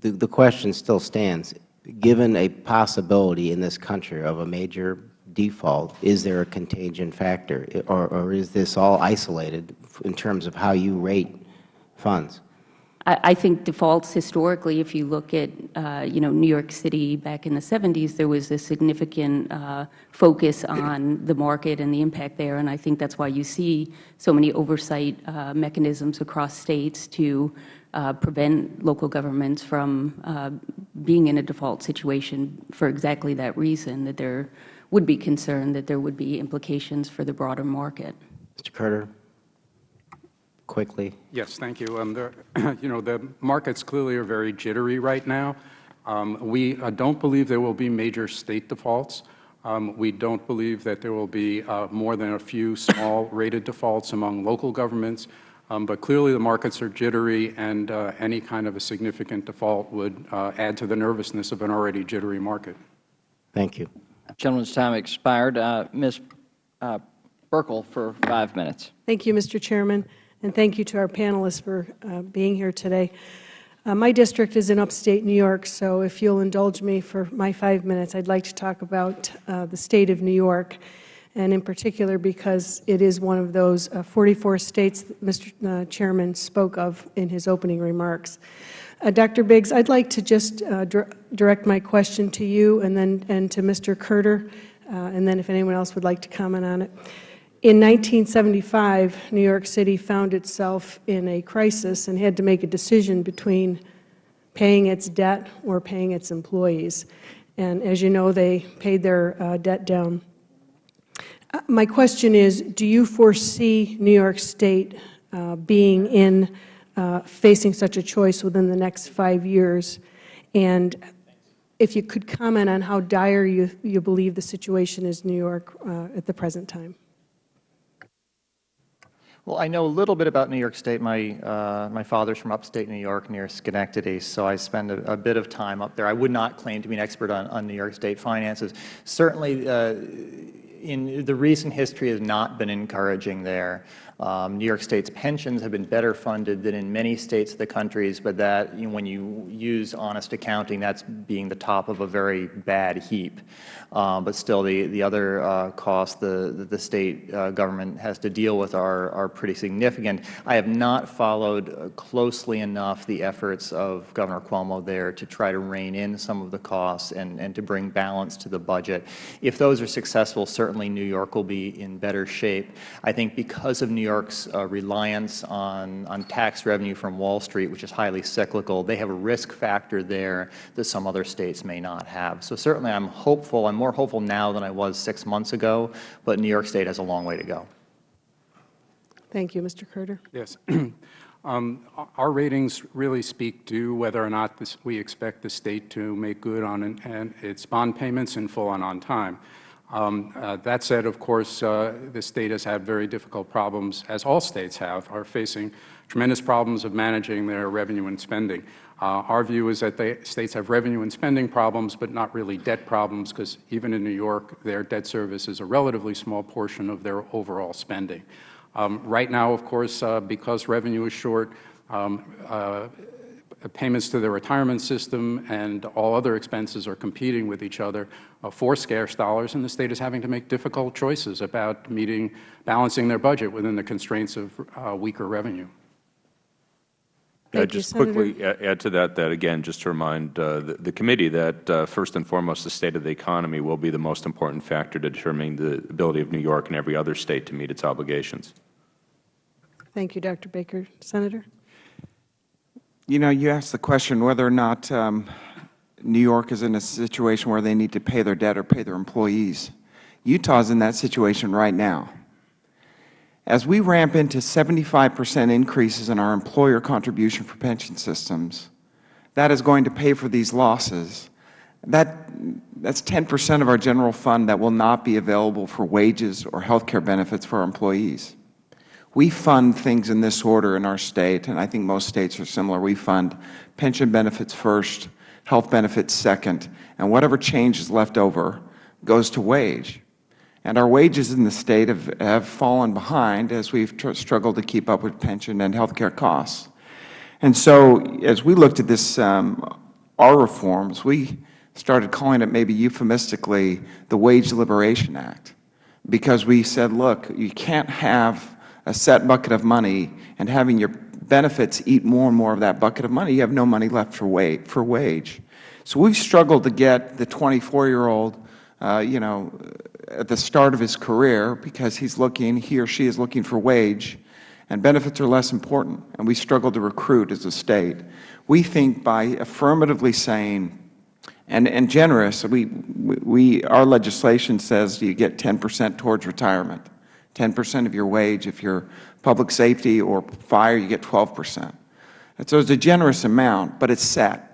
the, the question still stands. Given a possibility in this country of a major default, is there a contagion factor, or, or is this all isolated in terms of how you rate funds? I think defaults historically, if you look at, uh, you know, New York City back in the 70s, there was a significant uh, focus on the market and the impact there, and I think that's why you see so many oversight uh, mechanisms across states to uh, prevent local governments from uh, being in a default situation for exactly that reason, that there would be concern that there would be implications for the broader market. Mr. Kurtter, quickly. Yes, thank you. Um, the, you know, the markets clearly are very jittery right now. Um, we uh, don't believe there will be major State defaults. Um, we don't believe that there will be uh, more than a few small rated defaults among local governments. Um, but clearly the markets are jittery, and uh, any kind of a significant default would uh, add to the nervousness of an already jittery market. Thank you. Gentleman's time expired. Uh, Ms. Uh, Buerkle for five minutes. Thank you, Mr. Chairman, and thank you to our panelists for uh, being here today. Uh, my district is in upstate New York, so if you'll indulge me for my five minutes, I'd like to talk about uh, the state of New York, and in particular because it is one of those uh, 44 states that Mr. Uh, Chairman spoke of in his opening remarks. Uh, Dr. Biggs, I'd like to just dir direct my question to you and then and to Mr. Kurtter, uh, and then if anyone else would like to comment on it. In 1975, New York City found itself in a crisis and had to make a decision between paying its debt or paying its employees. And as you know, they paid their uh, debt down. Uh, my question is, do you foresee New York State uh, being in, uh, facing such a choice within the next five years? And if you could comment on how dire you, you believe the situation is in New York uh, at the present time. Well, I know a little bit about New York State. My, uh, my father's from upstate New York near Schenectady, so I spend a, a, bit of time up there. I would not claim to be an expert on, on New York State finances. Certainly, uh, in the recent history has not been encouraging there. Um, New York State's pensions have been better funded than in many states of the countries, but that, you know, when you use honest accounting, that's being the top of a very bad heap. Um, but still, the, the other uh, costs the, the State uh, government has to deal with are, are pretty significant. I have not followed closely enough the efforts of Governor Cuomo there to try to rein in some of the costs and, and to bring balance to the budget. If those are successful, certainly New York will be in better shape. I think because of New York York's uh, reliance on, on tax revenue from Wall Street, which is highly cyclical, they have a risk factor there that some other states may not have. So certainly I'm hopeful, I'm more hopeful now than I was six months ago, but New York State has a long way to go. Thank you, Mr. Carter. Yes. Um, Our ratings really speak to whether or not this- we expect the State to make good on an- an- its bond payments in full and on time. Um, uh, That said, of course, uh, the State has had very difficult problems, as all States have, are facing tremendous problems of managing their revenue and spending. Uh, Our view is that the States have revenue and spending problems, but not really debt problems, because even in New York, their debt service is a relatively small portion of their overall spending. Um, right now, of course, uh, because revenue is short, um, uh, payments to the retirement system and all other expenses are competing with each other uh, for scarce dollars, and the State is having to make difficult choices about meeting, balancing their budget within the constraints of uh, weaker revenue. Uh, Thank you, Just Senator. quickly add to that, that again, just to remind uh, the the committee that uh, first and foremost, the state of the economy will be the most important factor to determining the ability of New York and every other state to meet its obligations. Thank you, Dr. Baker. Senator? You know, you asked the question whether or not um, New York is in a situation where they need to pay their debt or pay their employees. Utah is in that situation right now. As we ramp into 75 percent increases in our employer contribution for pension systems, that is going to pay for these losses. That, that's 10 percent of our general fund that will not be available for wages or health care benefits for our employees. We fund things in this order in our State, and I think most States are similar. We fund pension benefits first, health benefits second, and whatever change is left over goes to wage. And our wages in the State have, have fallen behind as we have struggled to keep up with pension and health care costs. And so as we looked at this, um, our reforms, we started calling it maybe euphemistically the Wage Liberation Act, because we said, look, you can't have a set bucket of money and having your benefits eat more and more of that bucket of money, you have no money left for, for wage. So we've struggled to get the 24-year-old, uh, you know, at the start of his career because he's looking, he or she is looking for wage, and benefits are less important, and we struggle to recruit as a State. We think by affirmatively saying, and, and generous, we, we, our legislation says you get 10 percent towards retirement. 10 percent of your wage. If you're public safety or fire, you get 12 percent. So it's a generous amount, but it's set.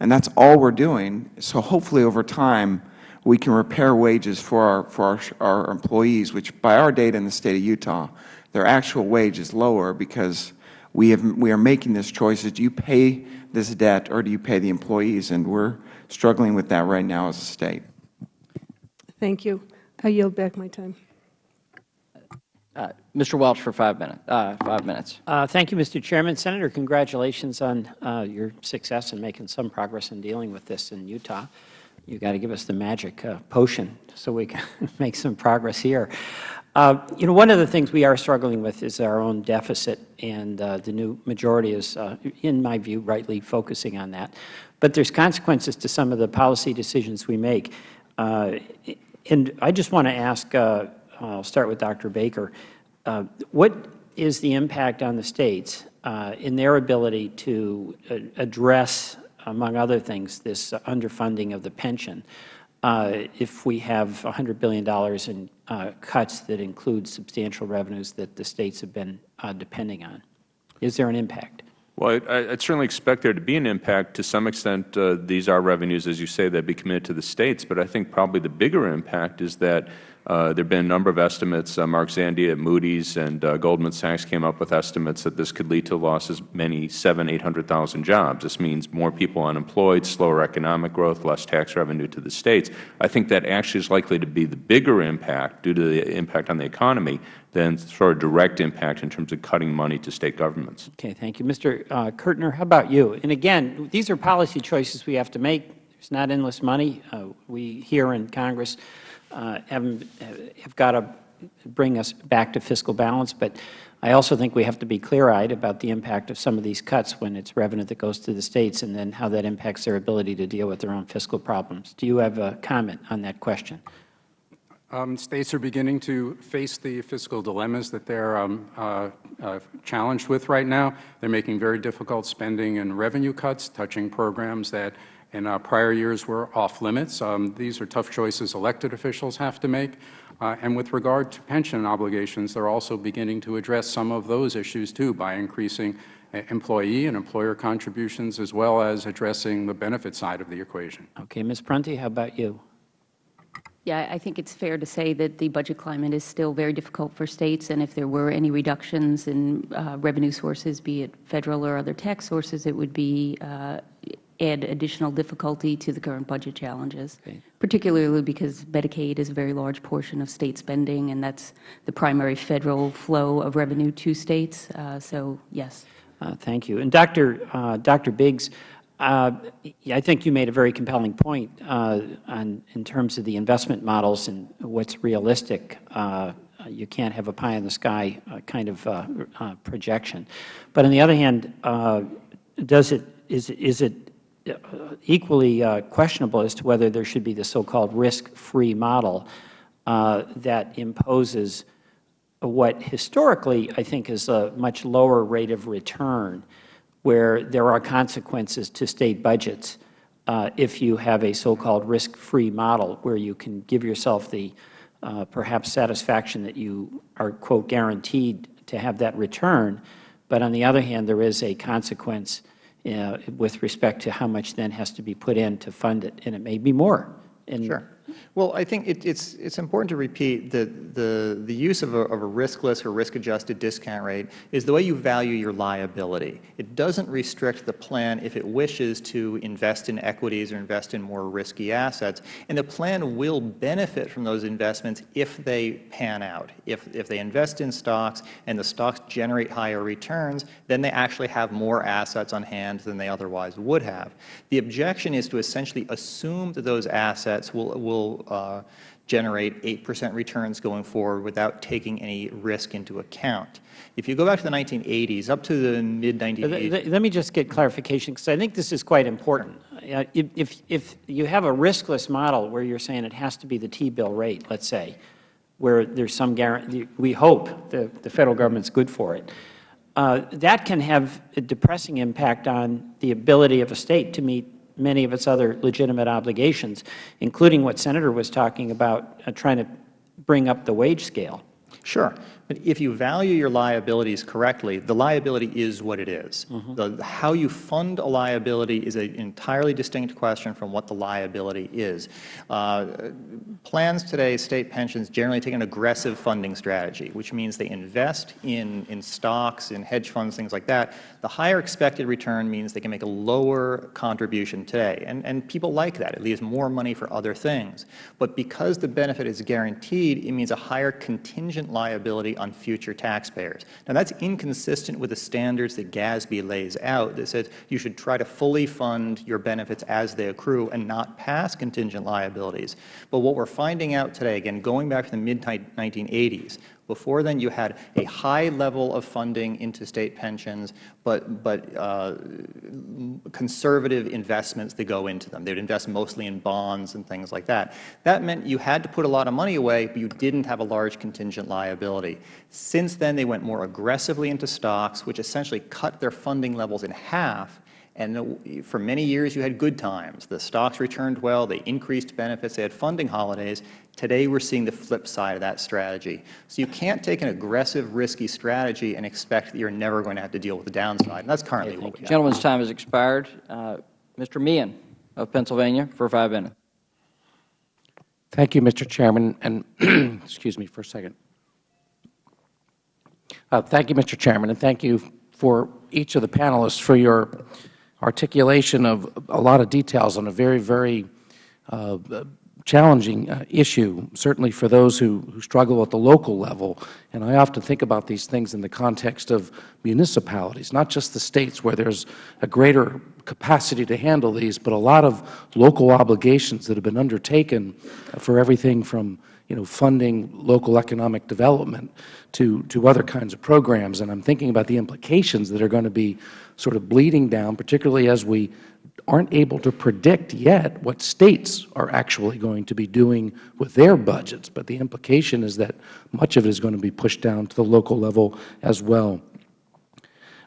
And that's all we're doing. So hopefully over time, we can repair wages for our, for our, our employees, which by our data in the State of Utah, their actual wage is lower because we, have, we are making this choice. Do you pay this debt or do you pay the employees? And we're struggling with that right now as a State. Thank you. I yield back my time. Mr. Welch for five minutes. Uh, five minutes. Uh, Thank you, Mr. Chairman. Senator, congratulations on uh, your success in making some progress in dealing with this in Utah. You've got to give us the magic uh, potion so we can make some progress here. Uh, You know, one of the things we are struggling with is our own deficit, and uh, the new majority is, in my view, rightly focusing on that. But there's consequences to some of the policy decisions we make. And I just want to ask, I'll start with Dr. Baker, uh, what is the impact on the States uh, in their ability to uh, address, among other things, this underfunding of the pension uh, if we have $100 billion in uh, cuts that include substantial revenues that the States have been uh, depending on? Is there an impact? Well, I would certainly expect there to be an impact. To some extent, uh, these are revenues, as you say, that be committed to the States. But I think probably the bigger impact is that there have been a number of estimates. Uh, Mark Zandi at Moody's and uh, Goldman Sachs came up with estimates that this could lead to losses many seven, 800,000 jobs. This means more people unemployed, slower economic growth, less tax revenue to the States. I think that actually is likely to be the bigger impact due to the impact on the economy than sort of direct impact in terms of cutting money to State governments. Okay, thank you. Mr. Uh, Kertner, how about you? And again, these are policy choices we have to make. There's not endless money. Uh, we here in Congress uh, have, have got to bring us back to fiscal balance, but I also think we have to be clear-eyed about the impact of some of these cuts when it's revenue that goes to the States and then how that impacts their ability to deal with their own fiscal problems. Do you have a comment on that question? Um, states are beginning to face the fiscal dilemmas that they are um, uh, uh, challenged with right now. They are making very difficult spending and revenue cuts, touching programs that in uh, prior years were off limits. Um, these are tough choices elected officials have to make. Uh, and with regard to pension obligations, they are also beginning to address some of those issues too by increasing uh, employee and employer contributions as well as addressing the benefit side of the equation. Okay, Ms. Prunty, how about you? Yeah, I think it's fair to say that the budget climate is still very difficult for states, and if there were any reductions in uh, revenue sources, be it Federal or other tax sources, it would be uh, add additional difficulty to the current budget challenges, Okay. particularly because Medicaid is a very large portion of State spending, and that's the primary Federal flow of revenue to States. Uh, So, yes. Uh, Thank you. And Dr. uh, Dr. Biggs, uh, I think you made a very compelling point uh, on, in terms of the investment models and what's realistic. Uh, You can't have a pie in the sky uh, kind of uh, uh, projection. But on the other hand, uh, does it, is, is it equally uh, questionable as to whether there should be the so-called risk-free model uh, that imposes what historically I think is a much lower rate of return, where there are consequences to State budgets uh, if you have a so-called risk-free model, where you can give yourself the uh, perhaps satisfaction that you are, quote, guaranteed to have that return, but on the other hand, there is a consequence uh, with respect to how much then has to be put in to fund it, and it may be more. And Sure. Well, I think it, it's, it's important to repeat that the, the use of a, of a riskless or risk-adjusted discount rate is the way you value your liability. It doesn't restrict the plan if it wishes to invest in equities or invest in more risky assets, and the plan will benefit from those investments if they pan out. If, if they invest in stocks and the stocks generate higher returns, then they actually have more assets on hand than they otherwise would have. The objection is to essentially assume that those assets will, will uh, generate 8 percent returns going forward without taking any risk into account. If you go back to the 1980s, up to the mid-1980s, Let me just get clarification, because I think this is quite important. Uh, If, if, you have a riskless model where you're saying it has to be the T-bill rate, let's say, where there's some guarantee, we hope the, the Federal Government's good for it, uh, that can have a depressing impact on the ability of a State to meet many of its other legitimate obligations, including what Senator was talking about, uh, trying to bring up the wage scale. Sure. But if you value your liabilities correctly, the liability is what it is. The, how you fund a liability is an entirely distinct question from what the liability is. Uh, plans today, State pensions, generally take an aggressive funding strategy, which means they invest in, in stocks, in hedge funds, things like that. The higher expected return means they can make a lower contribution today. And, and people like that. It leaves more money for other things. But because the benefit is guaranteed, it means a higher contingent liability on future taxpayers. Now, that's inconsistent with the standards that GASB lays out that says you should try to fully fund your benefits as they accrue and not pass contingent liabilities. But what we're finding out today, again, going back to the mid-1980s, before then, you had a high level of funding into State pensions, but, but uh, conservative investments that go into them. They would invest mostly in bonds and things like that. That meant you had to put a lot of money away, but you didn't have a large contingent liability. Since then, they went more aggressively into stocks, which essentially cut their funding levels in half and for many years, you had good times. The stocks returned well. They increased benefits. They had funding holidays. Today, we're seeing the flip side of that strategy. So you can't take an aggressive, risky strategy and expect that you're never going to have to deal with the downside. And that's currently what we have. Gentleman's time has expired. Uh, Mr. Meehan of Pennsylvania for five minutes. Thank you, Mr. Chairman, and excuse me for a second. Uh, thank you, Mr. Chairman, and thank you for each of the panelists for your articulation of a lot of details on a very, very uh, challenging uh, issue, certainly for those who, who struggle at the local level. And I often think about these things in the context of municipalities, not just the States where there's a greater capacity to handle these, but a lot of local obligations that have been undertaken for everything from you know, funding local economic development to, to other kinds of programs. And I'm thinking about the implications that are going to be sort of bleeding down, particularly as we aren't able to predict yet what states are actually going to be doing with their budgets. But the implication is that much of it is going to be pushed down to the local level as well.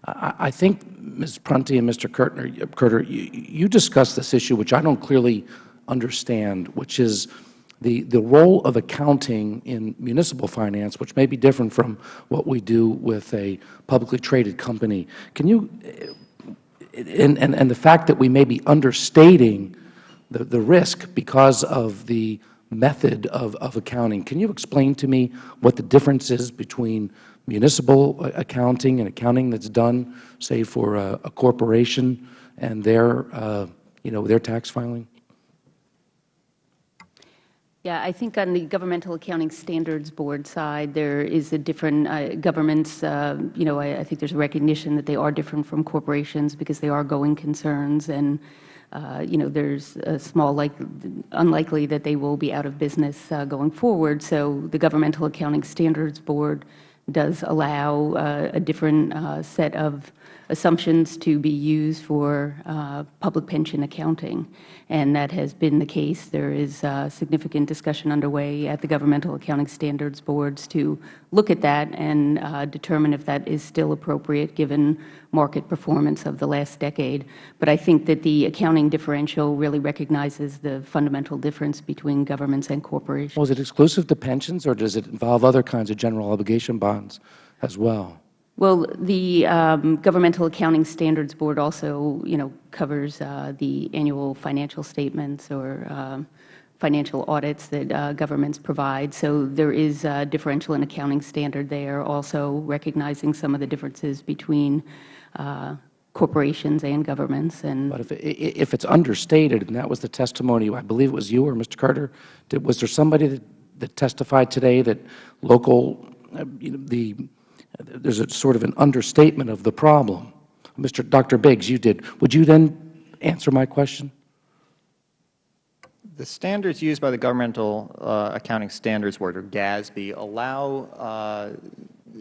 I think, Ms. Prunty and Mr. Kurtner, Kurtter, you, you discussed this issue, which I don't clearly understand, which is the, the role of accounting in municipal finance, which may be different from what we do with a publicly traded company. Can you, and, and, and the fact that we may be understating the, the risk because of the method of, of accounting. Can you explain to me what the difference is between municipal accounting and accounting that's done, say, for a, a corporation and their, uh, you know, their tax filing? Yeah, I think on the Governmental Accounting Standards Board side, there is a different, uh, governments, uh, you know, I, I, think there's a recognition that they are different from corporations because they are going concerns and, uh, you know, there's a small, like, unlikely that they will be out of business uh, going forward. So the Governmental Accounting Standards Board does allow uh, a different uh, set of assumptions to be used for uh, public pension accounting. And that has been the case. There is uh, significant discussion underway at the Governmental Accounting Standards Boards to look at that and uh, determine if that is still appropriate given market performance of the last decade. But I think that the accounting differential really recognizes the fundamental difference between governments and corporations. Was it exclusive to pensions, or does it involve other kinds of general obligation bonds as well? Well, the um, Governmental Accounting Standards Board also, you know, covers uh, the annual financial statements or um, financial audits that uh, governments provide. So there is a differential in accounting standard there, also recognizing some of the differences between uh, corporations and governments. And but if, it, if it's understated, and that was the testimony, I believe it was you or Mr. Kurtter, did, was there somebody that, that testified today that local, uh, you know, the there's a sort of an understatement of the problem. Mr. Dr. Biggs, you did. Would you then answer my question? The standards used by the Governmental uh, Accounting Standards Board, or GASB, allow uh,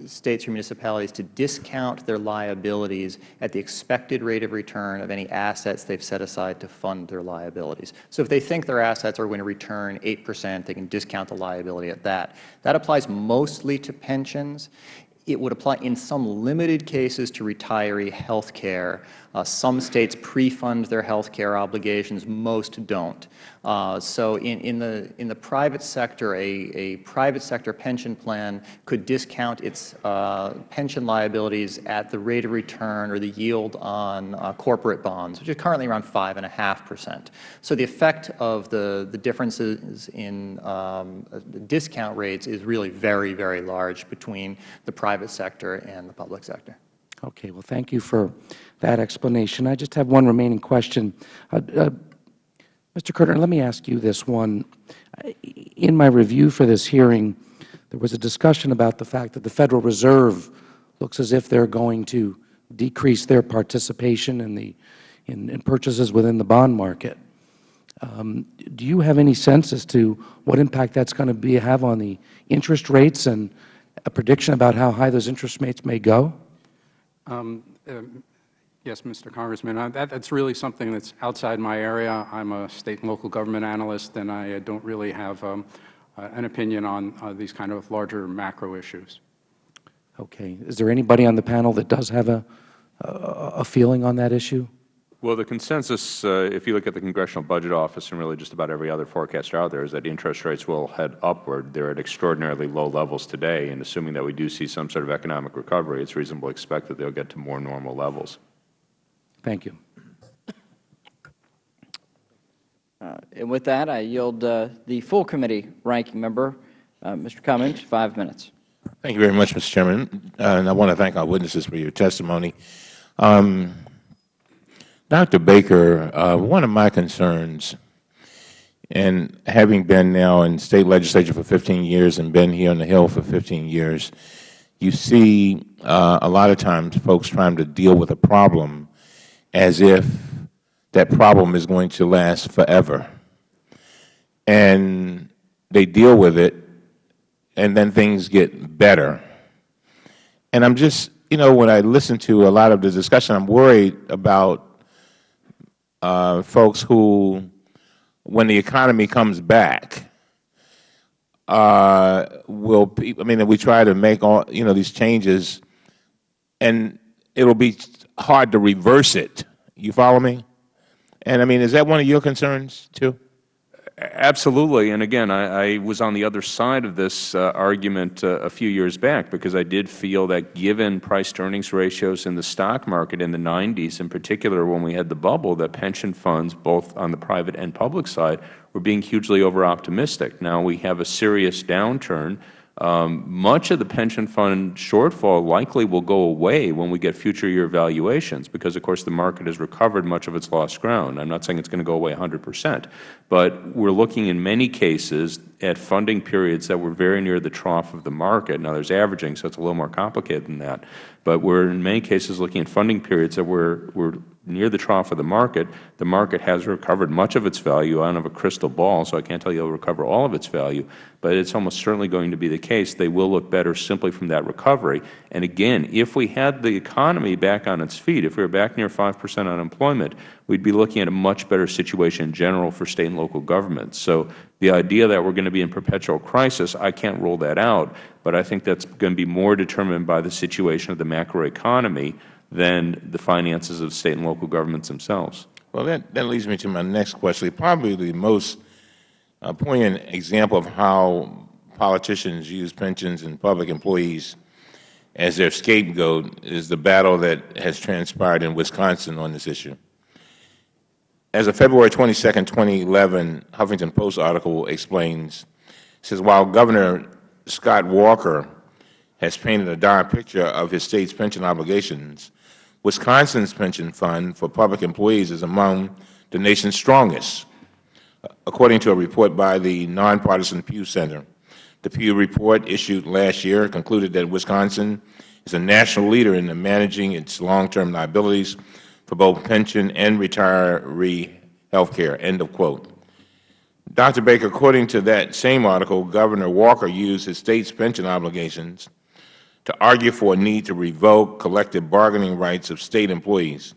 states or municipalities to discount their liabilities at the expected rate of return of any assets they've set aside to fund their liabilities. So if they think their assets are going to return 8 percent, they can discount the liability at that. That applies mostly to pensions it would apply in some limited cases to retiree health care. Uh, some states pre-fund their health care obligations, most don't. Uh, so in, in, the, in the private sector, a, a private sector pension plan could discount its uh, pension liabilities at the rate of return or the yield on uh, corporate bonds, which is currently around 5.5 percent. So the effect of the, the differences in um, discount rates is really very, very large between the private sector and the public sector. Okay. Well, thank you for that explanation. I just have one remaining question. Uh, uh, Mr. Kurtter, let me ask you this one. In my review for this hearing, there was a discussion about the fact that the Federal Reserve looks as if they are going to decrease their participation in the in, in purchases within the bond market. Um, do you have any sense as to what impact that is going to be have on the interest rates and a prediction about how high those interest rates may go? Um, uh, yes, Mr. Congressman, uh, that, that's really something that's outside my area. I'm a state and local government analyst, and I uh, don't really have um, uh, an opinion on uh, these kind of larger macro issues. Okay. Is there anybody on the panel that does have a, a, a feeling on that issue? Well, the consensus, uh, if you look at the Congressional Budget Office and really just about every other forecaster out there, is that interest rates will head upward. They are at extraordinarily low levels today, and assuming that we do see some sort of economic recovery, it is reasonable to expect that they will get to more normal levels. Thank you. Uh, and with that, I yield uh, the full committee ranking member, uh, Mr. Cummings, five minutes. Thank you very much, Mr. Chairman. and I want to thank our witnesses for your testimony. Um, Dr. Baker, uh, one of my concerns, and having been now in State Legislature for 15 years and been here on the Hill for 15 years, you see uh, a lot of times folks trying to deal with a problem as if that problem is going to last forever. And they deal with it and then things get better. And I'm just, you know, when I listen to a lot of the discussion, I'm worried about folks who, when the economy comes back, uh, will, I mean, we try to make all, you know, these changes, and it will be hard to reverse it. You follow me? And, I mean, is that one of your concerns, too? Absolutely. And again, I, I, was on the other side of this uh, argument uh, a few years back because I did feel that given price-to-earnings ratios in the stock market in the 90s, in particular when we had the bubble, that pension funds, both on the private and public side, were being hugely over-optimistic. Now we have a serious downturn um, much of the pension fund shortfall likely will go away when we get future year valuations because, of course, the market has recovered much of its lost ground. I am not saying it is going to go away 100 percent, but we are looking in many cases at funding periods that were very near the trough of the market. Now, there is averaging, so it is a little more complicated than that, but we are in many cases looking at funding periods that were, were near the trough of the market. The market has recovered much of its value. I don't have a crystal ball, so I can't tell you it will recover all of its value, but it is almost certainly going to be the case. They will look better simply from that recovery. And again, if we had the economy back on its feet, if we were back near 5 percent unemployment, we would be looking at a much better situation in general for State and local governments. So the idea that we are going to be in perpetual crisis, I can't rule that out, but I think that is going to be more determined by the situation of the macroeconomy than the finances of State and local governments themselves. Well, that, that leads me to my next question. Probably the most uh, poignant example of how politicians use pensions and public employees as their scapegoat is the battle that has transpired in Wisconsin on this issue. As a February 22, 2011 Huffington Post article explains, says while Governor Scott Walker has painted a dire picture of his State's pension obligations, Wisconsin's pension fund for public employees is among the nation's strongest, according to a report by the nonpartisan Pew Center. The Pew report issued last year concluded that Wisconsin is a national leader in managing its long-term liabilities for both pension and retiree health care, end of quote. Dr. Baker, according to that same article, Governor Walker used his State's pension obligations to argue for a need to revoke collective bargaining rights of State employees.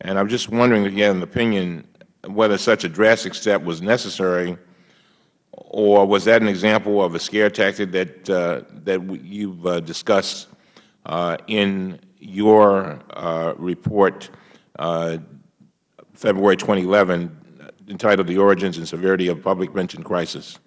And I am just wondering, again, an opinion, whether such a drastic step was necessary or was that an example of a scare tactic that, uh, that you have uh, discussed uh, in your uh, report uh, February 2011 entitled The Origins and Severity of Public Pension Crisis?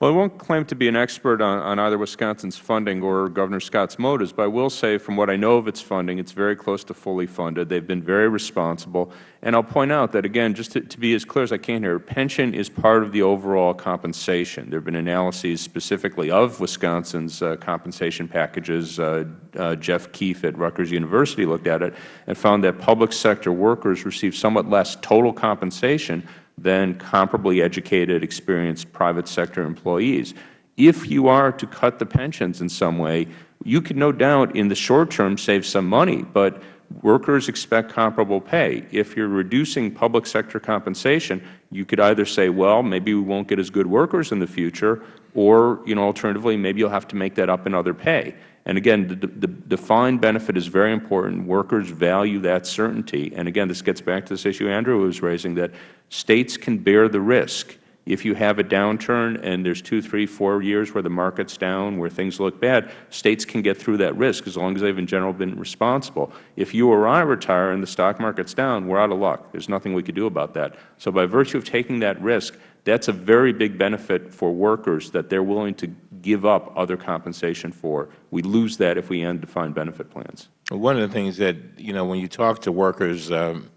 Well, I won't claim to be an expert on, on, either Wisconsin's funding or Governor Scott's motives, but I will say from what I know of its funding, it's very close to fully funded. They've been very responsible. And I'll point out that, again, just to, to be as clear as I can here, pension is part of the overall compensation. There have been analyses specifically of Wisconsin's uh, compensation packages. Uh, uh, Jeff Keefe at Rutgers University looked at it and found that public sector workers receive somewhat less total compensation than comparably educated, experienced private sector employees. If you are to cut the pensions in some way, you can no doubt in the short term save some money, but workers expect comparable pay. If you are reducing public sector compensation, you could either say, well, maybe we won't get as good workers in the future, or you know, alternatively, maybe you will have to make that up in other pay. And again, the, the, defined benefit is very important. Workers value that certainty. And again, this gets back to this issue Andrew was raising, that States can bear the risk. If you have a downturn and there's two, three, four years where the market's down, where things look bad, States can get through that risk as long as they've in general been responsible. If you or I retire and the stock market's down, we're out of luck. There's nothing we could do about that. So by virtue of taking that risk, that's a very big benefit for workers that they're willing to give up other compensation for. We lose that if we end defined benefit plans. One of the things that, you know, when you talk to workers, um,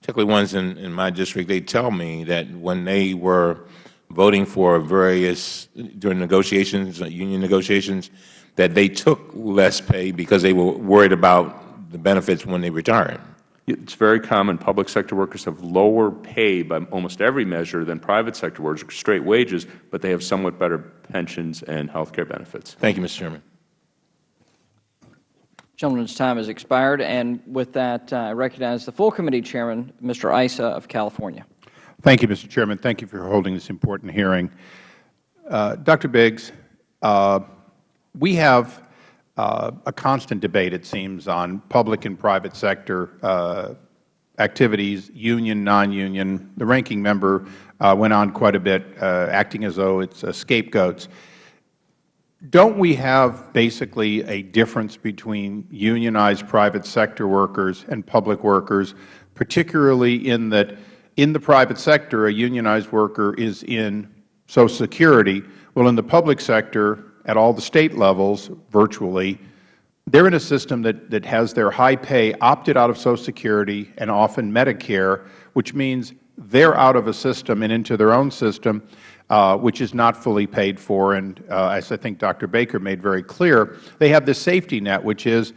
particularly ones in, in my district, they tell me that when they were voting for various, during negotiations, uh, union negotiations, that they took less pay because they were worried about the benefits when they retired. It is very common. Public sector workers have lower pay by almost every measure than private sector workers, straight wages, but they have somewhat better pensions and health care benefits. Thank you, Mr. Chairman. The gentleman's time has expired, and with that, uh, I recognize the full committee chairman, Mr. Issa of California. Thank you, Mr. Chairman. Thank you for holding this important hearing. Uh, Dr. Biggs, Uh, we have a constant debate, it seems, on public and private sector uh, activities, union, non-union. The ranking member uh, went on quite a bit, uh, acting as though it's uh, scapegoats. Don't we have basically a difference between unionized private sector workers and public workers, particularly in that in the private sector a unionized worker is in Social Security, well, in the public sector at all the State levels, virtually, they are in a system that, that has their high pay opted out of Social Security and often Medicare, which means they are out of a system and into their own system, uh, which is not fully paid for. And uh, as I think Dr. Baker made very clear, they have this safety net, which is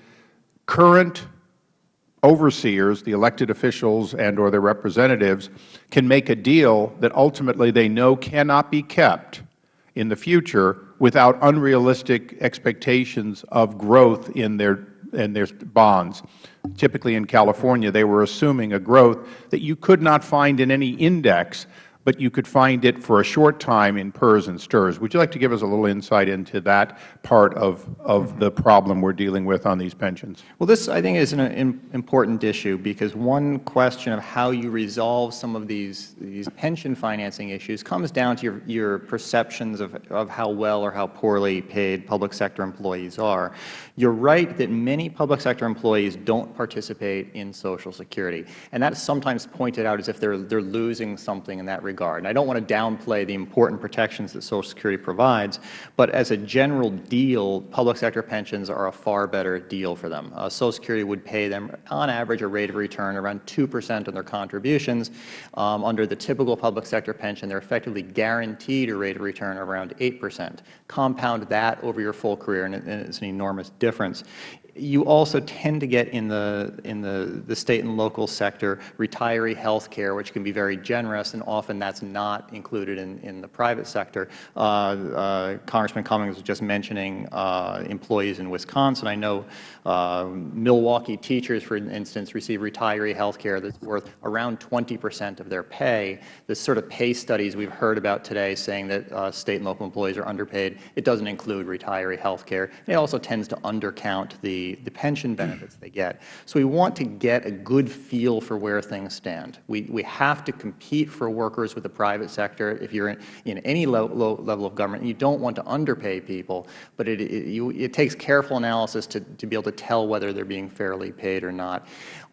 current overseers, the elected officials and or their representatives, can make a deal that ultimately they know cannot be kept in the future without unrealistic expectations of growth in their, in their bonds. Typically in California, they were assuming a growth that you could not find in any index but you could find it for a short time in PERS and STRS. Would you like to give us a little insight into that part of, of the problem we are dealing with on these pensions? Well, this, I think, is an important issue because one question of how you resolve some of these, these pension financing issues comes down to your, your perceptions of, of how well or how poorly paid public sector employees are. You are right that many public sector employees don't participate in Social Security, and that is sometimes pointed out as if they are, they are losing something in that regard. And I don't want to downplay the important protections that Social Security provides, but as a general deal, public sector pensions are a far better deal for them. Uh, Social Security would pay them, on average, a rate of return around 2 percent on their contributions. Um, under the typical public sector pension, they are effectively guaranteed a rate of return around 8 percent. Compound that over your full career, and it is an enormous difference difference you also tend to get in the in the, the state and local sector retiree health care, which can be very generous, and often that's not included in, in the private sector. Uh, uh, Congressman Cummings was just mentioning uh, employees in Wisconsin. I know uh, Milwaukee teachers, for instance, receive retiree health care that's worth around 20 percent of their pay. The sort of pay studies we've heard about today saying that uh, state and local employees are underpaid, it doesn't include retiree health care. It also tends to undercount the the, pension benefits they get. So we want to get a good feel for where things stand. We, we have to compete for workers with the private sector if you are in, in any low, low level of government. You don't want to underpay people, but it, it, you, it takes careful analysis to, to be able to tell whether they are being fairly paid or not.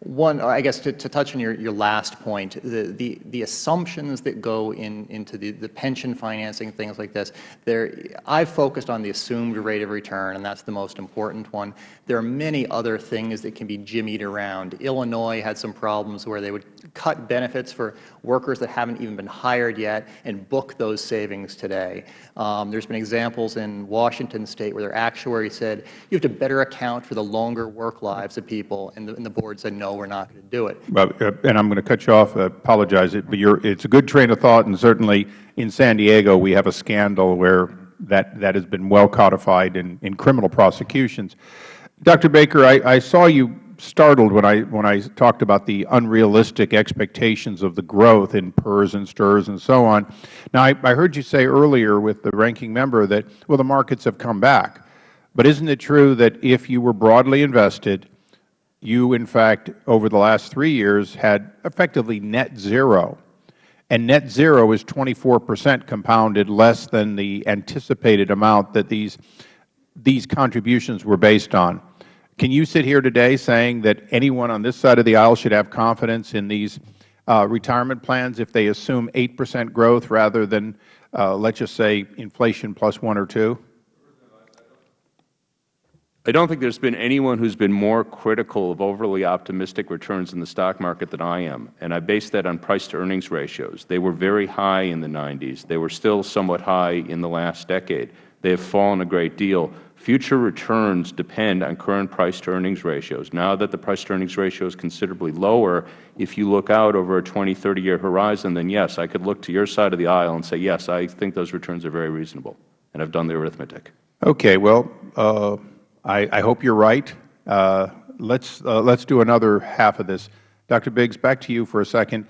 One, I guess to, to touch on your, your last point, the, the, the assumptions that go in, into the, the pension financing, things like this, there, I have focused on the assumed rate of return, and that is the most important one. There are many other things that can be jimmied around. Illinois had some problems where they would cut benefits for workers that haven't even been hired yet and book those savings today. Um, There's been examples in Washington State where their actuary said, you have to better account for the longer work lives of people, and the, and the board said, no, we're not going to do it. Well, uh, and I'm going to cut you off, uh, apologize, but it's a good train of thought, and certainly in San Diego we have a scandal where that, that has been well codified in, in criminal prosecutions. Dr. Baker, I, I saw you startled when I, when I talked about the unrealistic expectations of the growth in PERS and STRS and so on. Now, I, I heard you say earlier with the ranking member that, well, the markets have come back. But isn't it true that if you were broadly invested, you, in fact, over the last three years had effectively net zero? And net zero is 24 percent compounded less than the anticipated amount that these, these contributions were based on. Can you sit here today saying that anyone on this side of the aisle should have confidence in these uh, retirement plans if they assume 8 percent growth rather than, uh, let's just say, inflation plus 1 or 2? I don't think there has been anyone who has been more critical of overly optimistic returns in the stock market than I am, and I base that on price-to-earnings ratios. They were very high in the 90s. They were still somewhat high in the last decade. They have fallen a great deal. Future returns depend on current price-to-earnings ratios. Now that the price-to-earnings ratio is considerably lower, if you look out over a 20, 30-year horizon, then yes, I could look to your side of the aisle and say, yes, I think those returns are very reasonable, and I have done the arithmetic. Okay. Well, uh, I, I, hope you are right. Uh, let's, uh, let's do another half of this. Dr. Biggs, back to you for a second.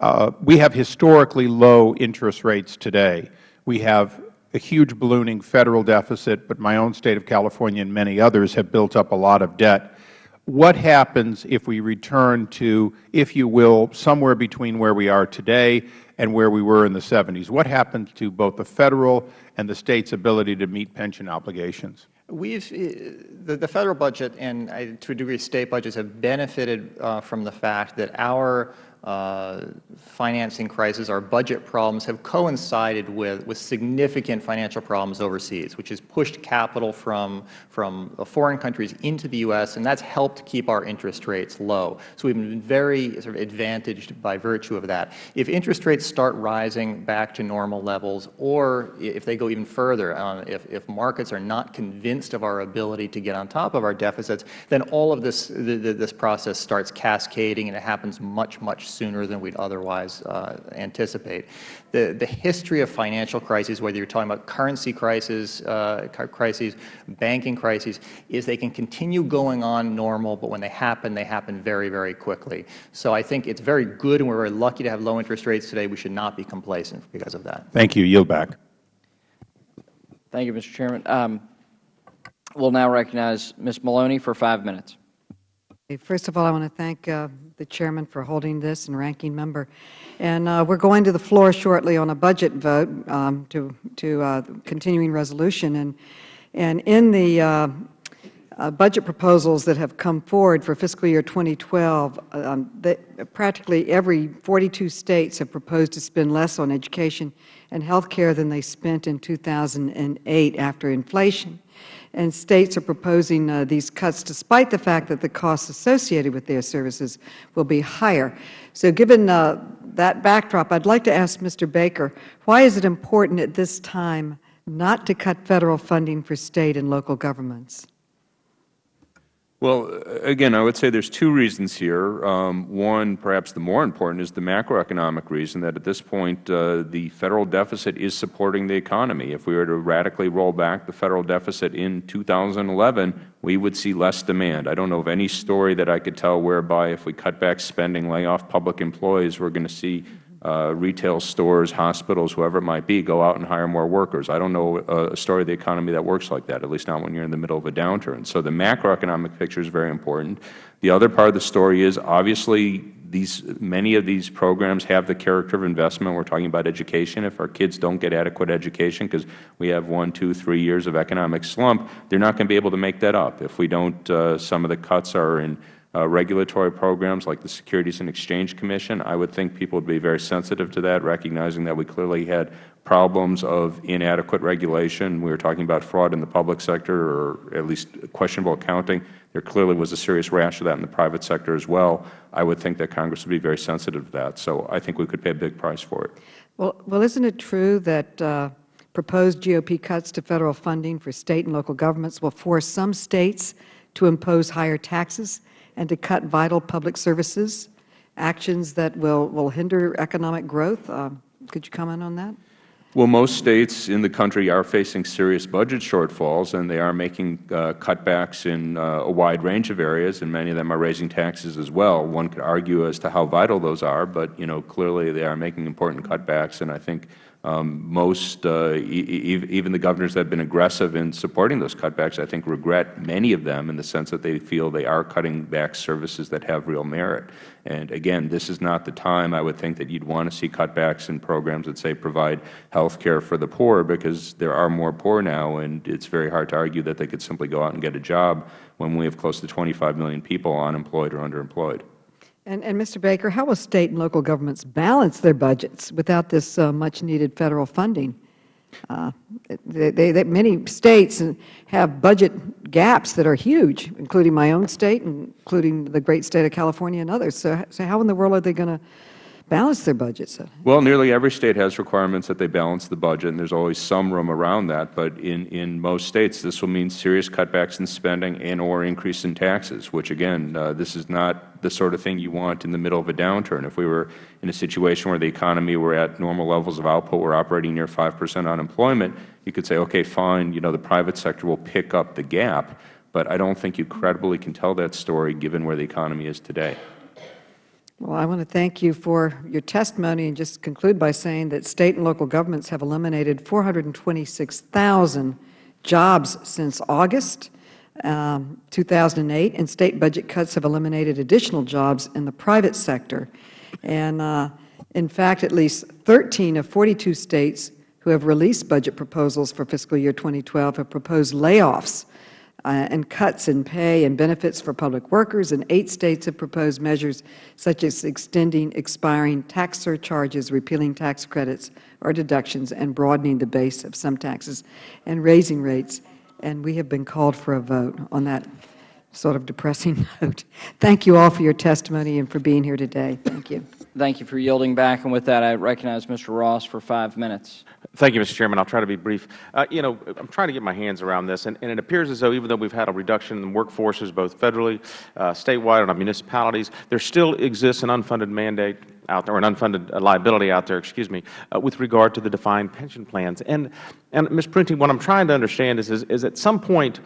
Uh, we have historically low interest rates today. We have a huge ballooning Federal deficit, but my own State of California and many others have built up a lot of debt. What happens if we return to, if you will, somewhere between where we are today and where we were in the 70s? What happens to both the Federal and the State's ability to meet pension obligations? We've, the, the Federal budget and uh, to a degree State budgets have benefited uh, from the fact that our uh, financing crisis, our budget problems have coincided with, with significant financial problems overseas, which has pushed capital from, from foreign countries into the U.S., and that's helped keep our interest rates low. So we've been very sort of advantaged by virtue of that. If interest rates start rising back to normal levels, or if they go even further, uh, if, if markets are not convinced of our ability to get on top of our deficits, then all of this, the, the, this process starts cascading, and it happens much, much sooner than we would otherwise uh, anticipate. The, the history of financial crises, whether you are talking about currency crises, uh, crises, banking crises, is they can continue going on normal, but when they happen, they happen very, very quickly. So I think it is very good, and we are very lucky to have low interest rates today. We should not be complacent because of that. Thank you. Yield back. Thank you, Mr. Chairman. Um, we'll now recognize Ms. Maloney for five minutes. First of all, I want to thank uh, the Chairman for holding this and Ranking Member. And uh, we're going to the floor shortly on a budget vote um, to, to uh, continuing resolution. And, and in the uh, uh, budget proposals that have come forward for fiscal year 2012, um, practically every 42 states have proposed to spend less on education and health care than they spent in 2008 after inflation and states are proposing uh, these cuts despite the fact that the costs associated with their services will be higher. So given uh, that backdrop, I would like to ask Mr. Baker, why is it important at this time not to cut Federal funding for State and local governments? Well, again, I would say there's two reasons here. Um, one, perhaps the more important, is the macroeconomic reason that at this point uh, the Federal deficit is supporting the economy. If we were to radically roll back the Federal deficit in 2011, we would see less demand. I don't know of any story that I could tell whereby if we cut back spending, lay off public employees, we are going to see uh, retail stores, hospitals, whoever it might be, go out and hire more workers. I don't know a story of the economy that works like that, at least not when you are in the middle of a downturn. So the macroeconomic picture is very important. The other part of the story is obviously these, many of these programs have the character of investment. We are talking about education. If our kids don't get adequate education because we have one, two, three years of economic slump, they are not going to be able to make that up. If we don't, uh, some of the cuts are in uh, regulatory programs like the Securities and Exchange Commission. I would think people would be very sensitive to that, recognizing that we clearly had problems of inadequate regulation. We were talking about fraud in the public sector or at least questionable accounting. There clearly was a serious rash of that in the private sector as well. I would think that Congress would be very sensitive to that. So I think we could pay a big price for it. Well, well isn't it true that uh, proposed GOP cuts to Federal funding for State and local governments will force some States to impose higher taxes and to cut vital public services, actions that will, will hinder economic growth. Uh, could you comment on that? Well, most states in the country are facing serious budget shortfalls, and they are making uh, cutbacks in uh, a wide range of areas, and many of them are raising taxes as well. One could argue as to how vital those are, but you know, clearly they are making important cutbacks, and I think most, uh, even the governors that have been aggressive in supporting those cutbacks, I think regret many of them in the sense that they feel they are cutting back services that have real merit. And again, this is not the time I would think that you would want to see cutbacks in programs that say provide health care for the poor because there are more poor now and it is very hard to argue that they could simply go out and get a job when we have close to 25 million people unemployed or underemployed. And, and, Mr. Baker, how will State and local governments balance their budgets without this uh, much-needed Federal funding? Uh, they, they, they, many States have budget gaps that are huge, including my own State, including the great State of California and others. So, so how in the world are they going to balance their budgets? Well, nearly every state has requirements that they balance the budget, and there is always some room around that. But in, in most states, this will mean serious cutbacks in spending and or increase in taxes, which, again, uh, this is not the sort of thing you want in the middle of a downturn. If we were in a situation where the economy were at normal levels of output, we are operating near 5 percent unemployment, you could say, okay, fine, you know, the private sector will pick up the gap. But I don't think you credibly can tell that story given where the economy is today. Well, I want to thank you for your testimony and just conclude by saying that State and local governments have eliminated 426,000 jobs since August um, 2008, and State budget cuts have eliminated additional jobs in the private sector. And uh, in fact, at least 13 of 42 States who have released budget proposals for fiscal year 2012 have proposed layoffs uh, and cuts in pay and benefits for public workers, and eight States have proposed measures such as extending expiring tax surcharges, repealing tax credits or deductions, and broadening the base of some taxes, and raising rates. And we have been called for a vote on that sort of depressing note. Thank you all for your testimony and for being here today. Thank you. Thank you for yielding back. And with that, I recognize Mr. Ross for five minutes. Thank you, Mr. Chairman. I'll try to be brief. Uh, you know, I'm trying to get my hands around this, and, and, it appears as though even though we've had a reduction in workforces both federally, uh, statewide, and on municipalities, there still exists an unfunded mandate out there, or an unfunded uh, liability out there, excuse me, uh, with regard to the defined pension plans. And, and Ms. Prunty, what I'm trying to understand is, is, is at some point,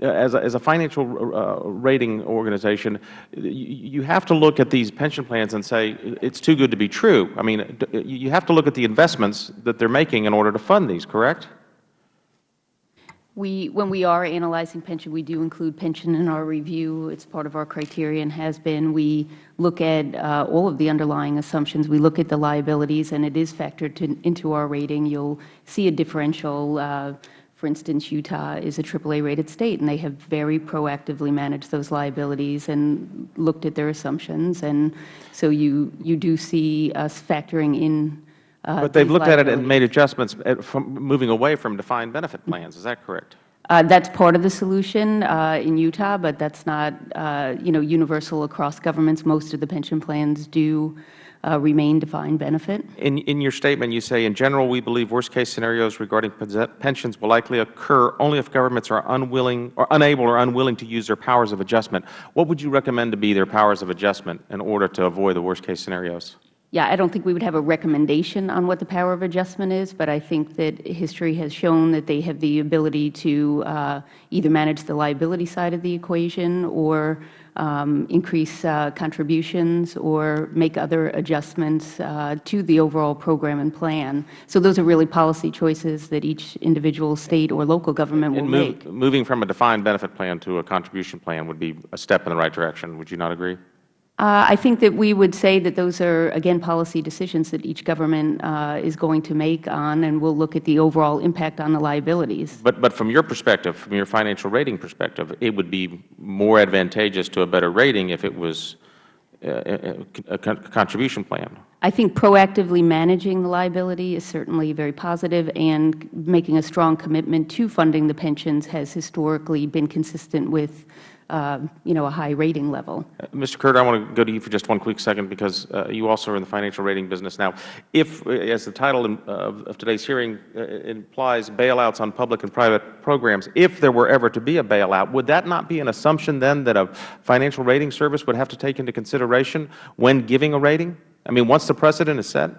as a, as a financial uh, rating organization, you have to look at these pension plans and say it's too good to be true. I mean, you have to look at the investments that they are making in order to fund these, correct? We, when we are analyzing pension, we do include pension in our review. It's part of our criteria and has been. We look at uh, all of the underlying assumptions. We look at the liabilities, and it is factored to, into our rating. You'll see a differential uh, for instance, Utah is a AAA-rated state, and they have very proactively managed those liabilities and looked at their assumptions. And so you, you do see us factoring in uh, But they've looked at it and made adjustments at, from moving away from defined benefit plans. Is that correct? Uh, that's part of the solution uh, in Utah, but that's not, uh, you know, universal across governments. Most of the pension plans do uh, remain defined benefit. In, in your statement, you say, in general, we believe worst-case scenarios regarding pensions will likely occur only if governments are unwilling or unable or unwilling to use their powers of adjustment. What would you recommend to be their powers of adjustment in order to avoid the worst-case scenarios? Yeah, I don't think we would have a recommendation on what the power of adjustment is, but I think that history has shown that they have the ability to uh, either manage the liability side of the equation or um, increase uh, contributions or make other adjustments uh, to the overall program and plan. So those are really policy choices that each individual state or local government will move, make. Moving from a defined benefit plan to a contribution plan would be a step in the right direction. Would you not agree? Uh, I think that we would say that those are, again, policy decisions that each government uh, is going to make on, and we'll look at the overall impact on the liabilities. But, but from your perspective, from your financial rating perspective, it would be more advantageous to a better rating if it was a, a, a contribution plan. I think proactively managing the liability is certainly very positive, and making a strong commitment to funding the pensions has historically been consistent with uh, you know, a high rating level. Uh, Mr. Kurtter, I want to go to you for just one quick second because uh, you also are in the financial rating business now. If, uh, as the title of, of today's hearing uh, implies, bailouts on public and private programs, if there were ever to be a bailout, would that not be an assumption then that a financial rating service would have to take into consideration when giving a rating? I mean, once the precedent is set?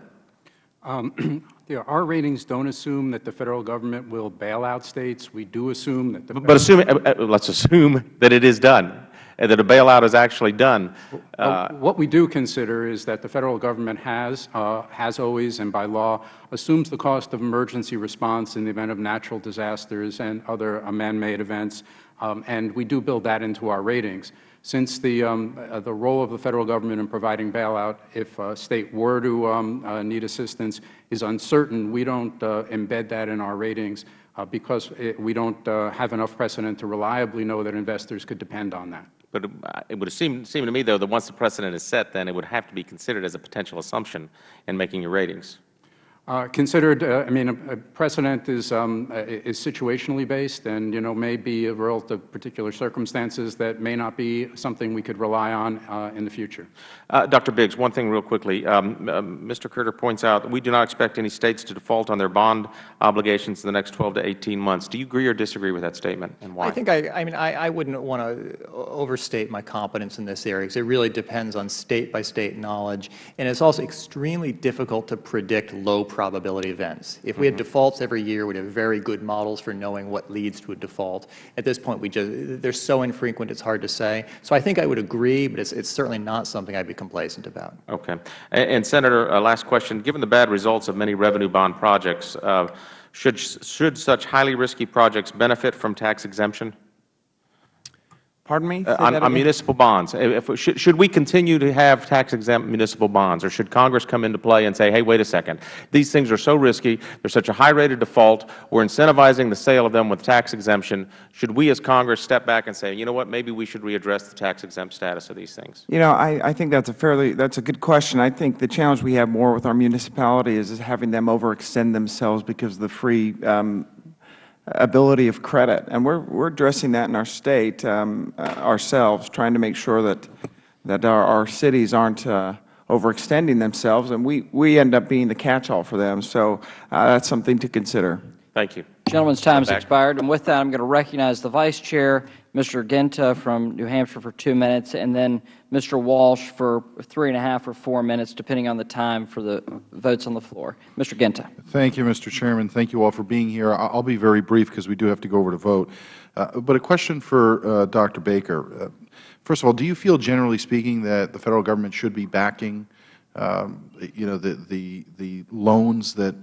Um, Our ratings don't assume that the Federal Government will bail out States. We do assume that the But assume, uh, uh, let's assume that it is done, and that a bailout is actually done. Uh, what we do consider is that the Federal Government has, uh, has always and by law, assumes the cost of emergency response in the event of natural disasters and other uh, man-made events, um, and we do build that into our ratings. Since the, um, uh, the role of the Federal Government in providing bailout, if a State were to um, uh, need assistance, is uncertain, we don't uh, embed that in our ratings uh, because it, we don't uh, have enough precedent to reliably know that investors could depend on that. But it would seem, seem to me, though, that once the precedent is set, then it would have to be considered as a potential assumption in making your ratings. Uh, considered, uh, I mean, a, a precedent is, um, uh, is situationally based and, you know, may be a result of particular circumstances that may not be something we could rely on uh, in the future. Uh, Dr. Biggs, one thing real quickly. Um, Mr. Kurtter points out that we do not expect any States to default on their bond obligations in the next 12 to 18 months. Do you agree or disagree with that statement, and why? I think I, I mean, I, I wouldn't want to overstate my competence in this area because it really depends on State-by-State -state knowledge, and it's also extremely difficult to predict low price probability events. If we had defaults every year, we'd have very good models for knowing what leads to a default. At this point, we just, they're so infrequent, it's hard to say. So I think I would agree, but it's, it's certainly not something I'd be complacent about. Okay. And, and Senator, uh, last question. Given the bad results of many revenue bond projects, uh, should, should such highly risky projects benefit from tax exemption? Pardon me? Uh, on, on municipal bonds. If, if- should, should we continue to have tax-exempt municipal bonds, or should Congress come into play and say, hey, wait a second, these things are so risky, they are such a high rate of default, we're incentivizing the sale of them with tax exemption. Should we as Congress step back and say, you know what, maybe we should readdress the tax-exempt status of these things? You know, I, I think that's a fairly, that's a good question. I think the challenge we have more with our municipality is, is having them overextend themselves because of the free um, ability of credit. And we're, we're addressing that in our state um, uh, ourselves, trying to make sure that, that our, our cities aren't uh, overextending themselves, and we, we end up being the catch-all for them. So uh, that's something to consider. Thank you. Gentleman's time has expired. And with that, I'm going to recognize the Vice Chair, Mr. Guinta from New Hampshire for two minutes, and then Mr. Walsh for three and a half or four minutes, depending on the time for the votes on the floor. Mr. Guinta. Thank you, Mr. Chairman. Thank you all for being here. I- I'll be very brief because we do have to go over to vote. Uh, But a question for uh, Dr. Baker. Uh, First of all, do you feel, generally speaking, that the Federal Government should be backing, um, you know, the the the loans that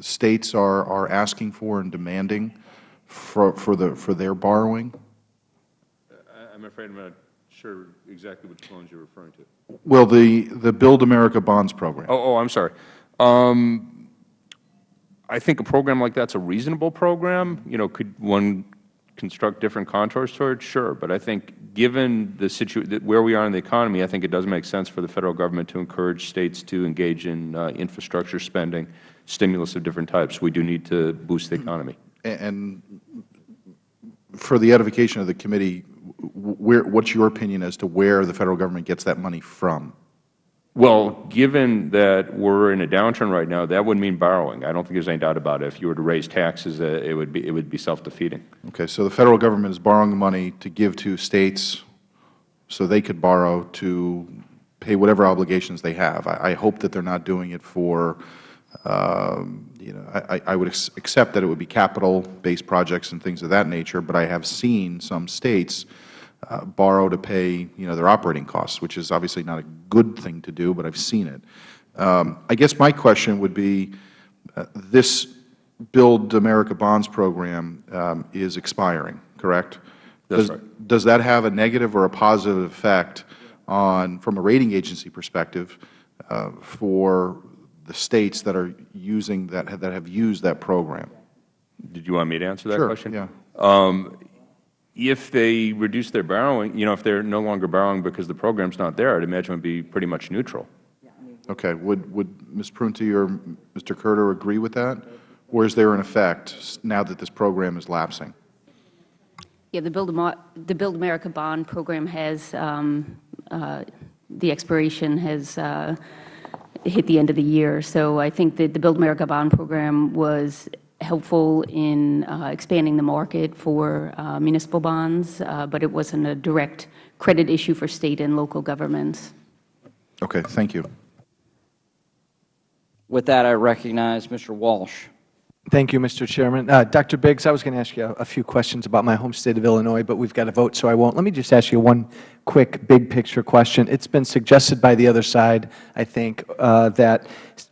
States are are asking for and demanding for for the for their borrowing? I- I'm afraid I'm not sure exactly which loans you're referring to. Well, the the Build America Bonds program. Oh, oh, I'm sorry. Um, I think a program like that's a reasonable program. You know, could one construct different contours toward? Sure, but I think given the situation where we are in the economy, I think it does make sense for the Federal Government to encourage States to engage in uh, infrastructure spending, stimulus of different types. We do need to boost the economy. A- And for the edification of the committee, w- where, what's your opinion as to where the Federal Government gets that money from? Well, given that we're in a downturn right now, that would mean borrowing. I don't think there's any doubt about it. If you were to raise taxes, uh, it would be it would be self-defeating. Okay, so the Federal Government is borrowing money to give to States so they could borrow to pay whatever obligations they have. I, I hope that they're not doing it for, um, you know, I, I- I would accept that it would be capital-based projects and things of that nature, but I have seen some States uh, borrow to pay, you know, their operating costs, which is obviously not a good thing to do, but I've seen it. Um, I guess my question would be, uh, this Build America Bonds program um, is expiring, correct? That's Does- right. Does that have a negative or a positive effect on, from a rating agency perspective, uh, for the States that are using, that have- that have used that program? Did you want me to answer that Sure, question? yeah. Um, if they reduce their borrowing, you know, if they're no longer borrowing because the program's not there, I'd imagine it would be pretty much neutral. Okay. Would, would Ms. Prunty or Mr. Kurtter agree with that? Or is there an effect now that this program is lapsing? Yeah, the Build, Amo- the Build America Bond Program has, um, uh, the expiration has uh, hit the end of the year. So I think that the Build America Bond Program was helpful in uh, expanding the market for uh, municipal bonds, uh, but it wasn't a direct credit issue for State and local governments. Okay. Thank you. With that, I recognize Mr. Walsh. Thank you, Mr. Chairman. Uh, Dr. Biggs, I was going to ask you a, a few questions about my home state of Illinois, but we've got to vote, so I won't. Let me just ask you one quick, big-picture question. It's been suggested by the other side, I think, uh, that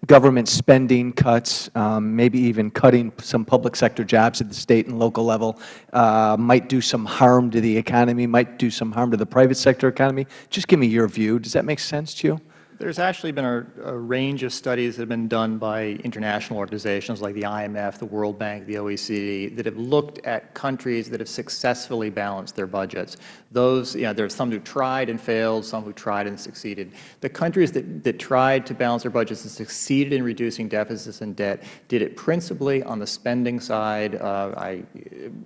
government spending cuts, um, maybe even cutting some public sector jobs at the state and local level, uh, might do some harm to the economy, might do some harm to the private sector economy. Just give me your view. Does that make sense to you? There's actually been a, a range of studies that have been done by international organizations like the IMF, the World Bank, the OECD, that have looked at countries that have successfully balanced their budgets. Those, you know, there are some who tried and failed, some who tried and succeeded. The countries that, that tried to balance their budgets and succeeded in reducing deficits and debt did it principally on the spending side. Uh, I,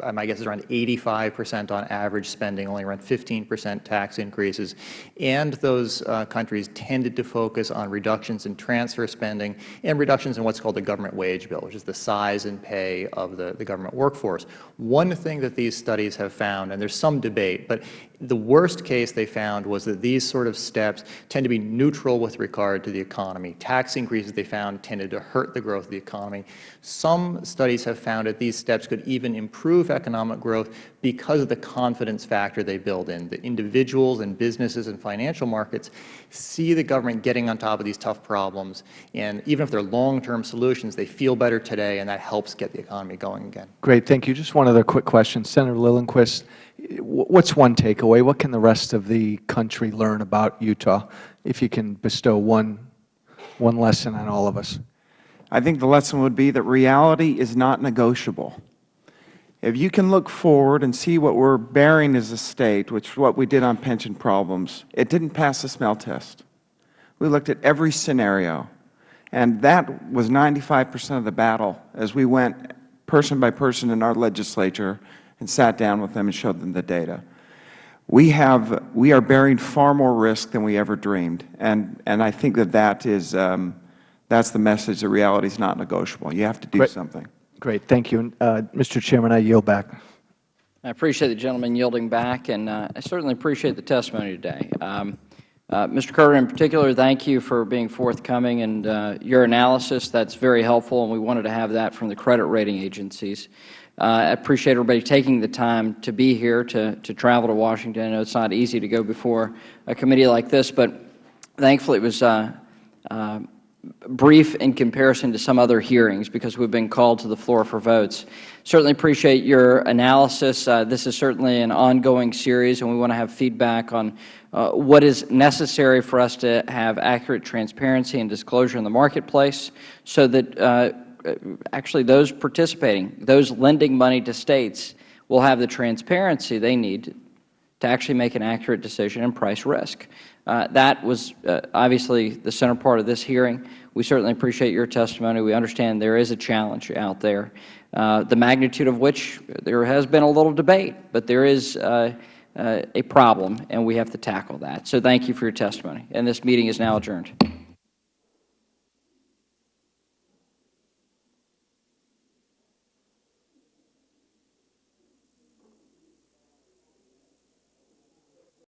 uh, my guess is around 85 percent on average spending, only around 15 percent tax increases. And those uh, countries tended to to focus on reductions in transfer spending and reductions in what is called the government wage bill, which is the size and pay of the, the government workforce. One thing that these studies have found, and there is some debate, but the worst case they found was that these sort of steps tend to be neutral with regard to the economy. Tax increases they found tended to hurt the growth of the economy. Some studies have found that these steps could even improve economic growth because of the confidence factor they build in. The individuals and businesses and financial markets see the government getting on top of these tough problems, and even if they are long-term solutions, they feel better today, and that helps get the economy going again. Great. Thank you. Just one other quick question. Senator Liljenquist, what's one takeaway? What can the rest of the country learn about Utah, if you can bestow one, one lesson on all of us? I think the lesson would be that reality is not negotiable. If you can look forward and see what we are bearing as a State, which is what we did on pension problems, it didn't pass the smell test. We looked at every scenario, and that was 95 percent of the battle as we went person by person in our legislature and sat down with them and showed them the data. We have, we are bearing far more risk than we ever dreamed, and, and I think that that is, um, that's the message that reality is not negotiable. You have to do Great. something. Great. Thank you. Uh, Mr. Chairman, I yield back. I appreciate the gentleman yielding back, and uh, I certainly appreciate the testimony today. Um, uh, Mr. Kurtter, in particular, thank you for being forthcoming and uh, your analysis. That's very helpful, and we wanted to have that from the credit rating agencies. Uh, I appreciate everybody taking the time to be here, to, to travel to Washington. I know it's not easy to go before a committee like this, but thankfully it was uh, uh, brief in comparison to some other hearings because we have been called to the floor for votes. Certainly appreciate your analysis. Uh, this is certainly an ongoing series, and we want to have feedback on uh, what is necessary for us to have accurate transparency and disclosure in the marketplace so that uh, actually those participating, those lending money to States will have the transparency they need to actually make an accurate decision and price risk. Uh, that was uh, obviously the center part of this hearing. We certainly appreciate your testimony. We understand there is a challenge out there, uh, the magnitude of which there has been a little debate, but there is uh, uh, Uh, a problem, and we have to tackle that. So thank you for your testimony. And this meeting is now adjourned.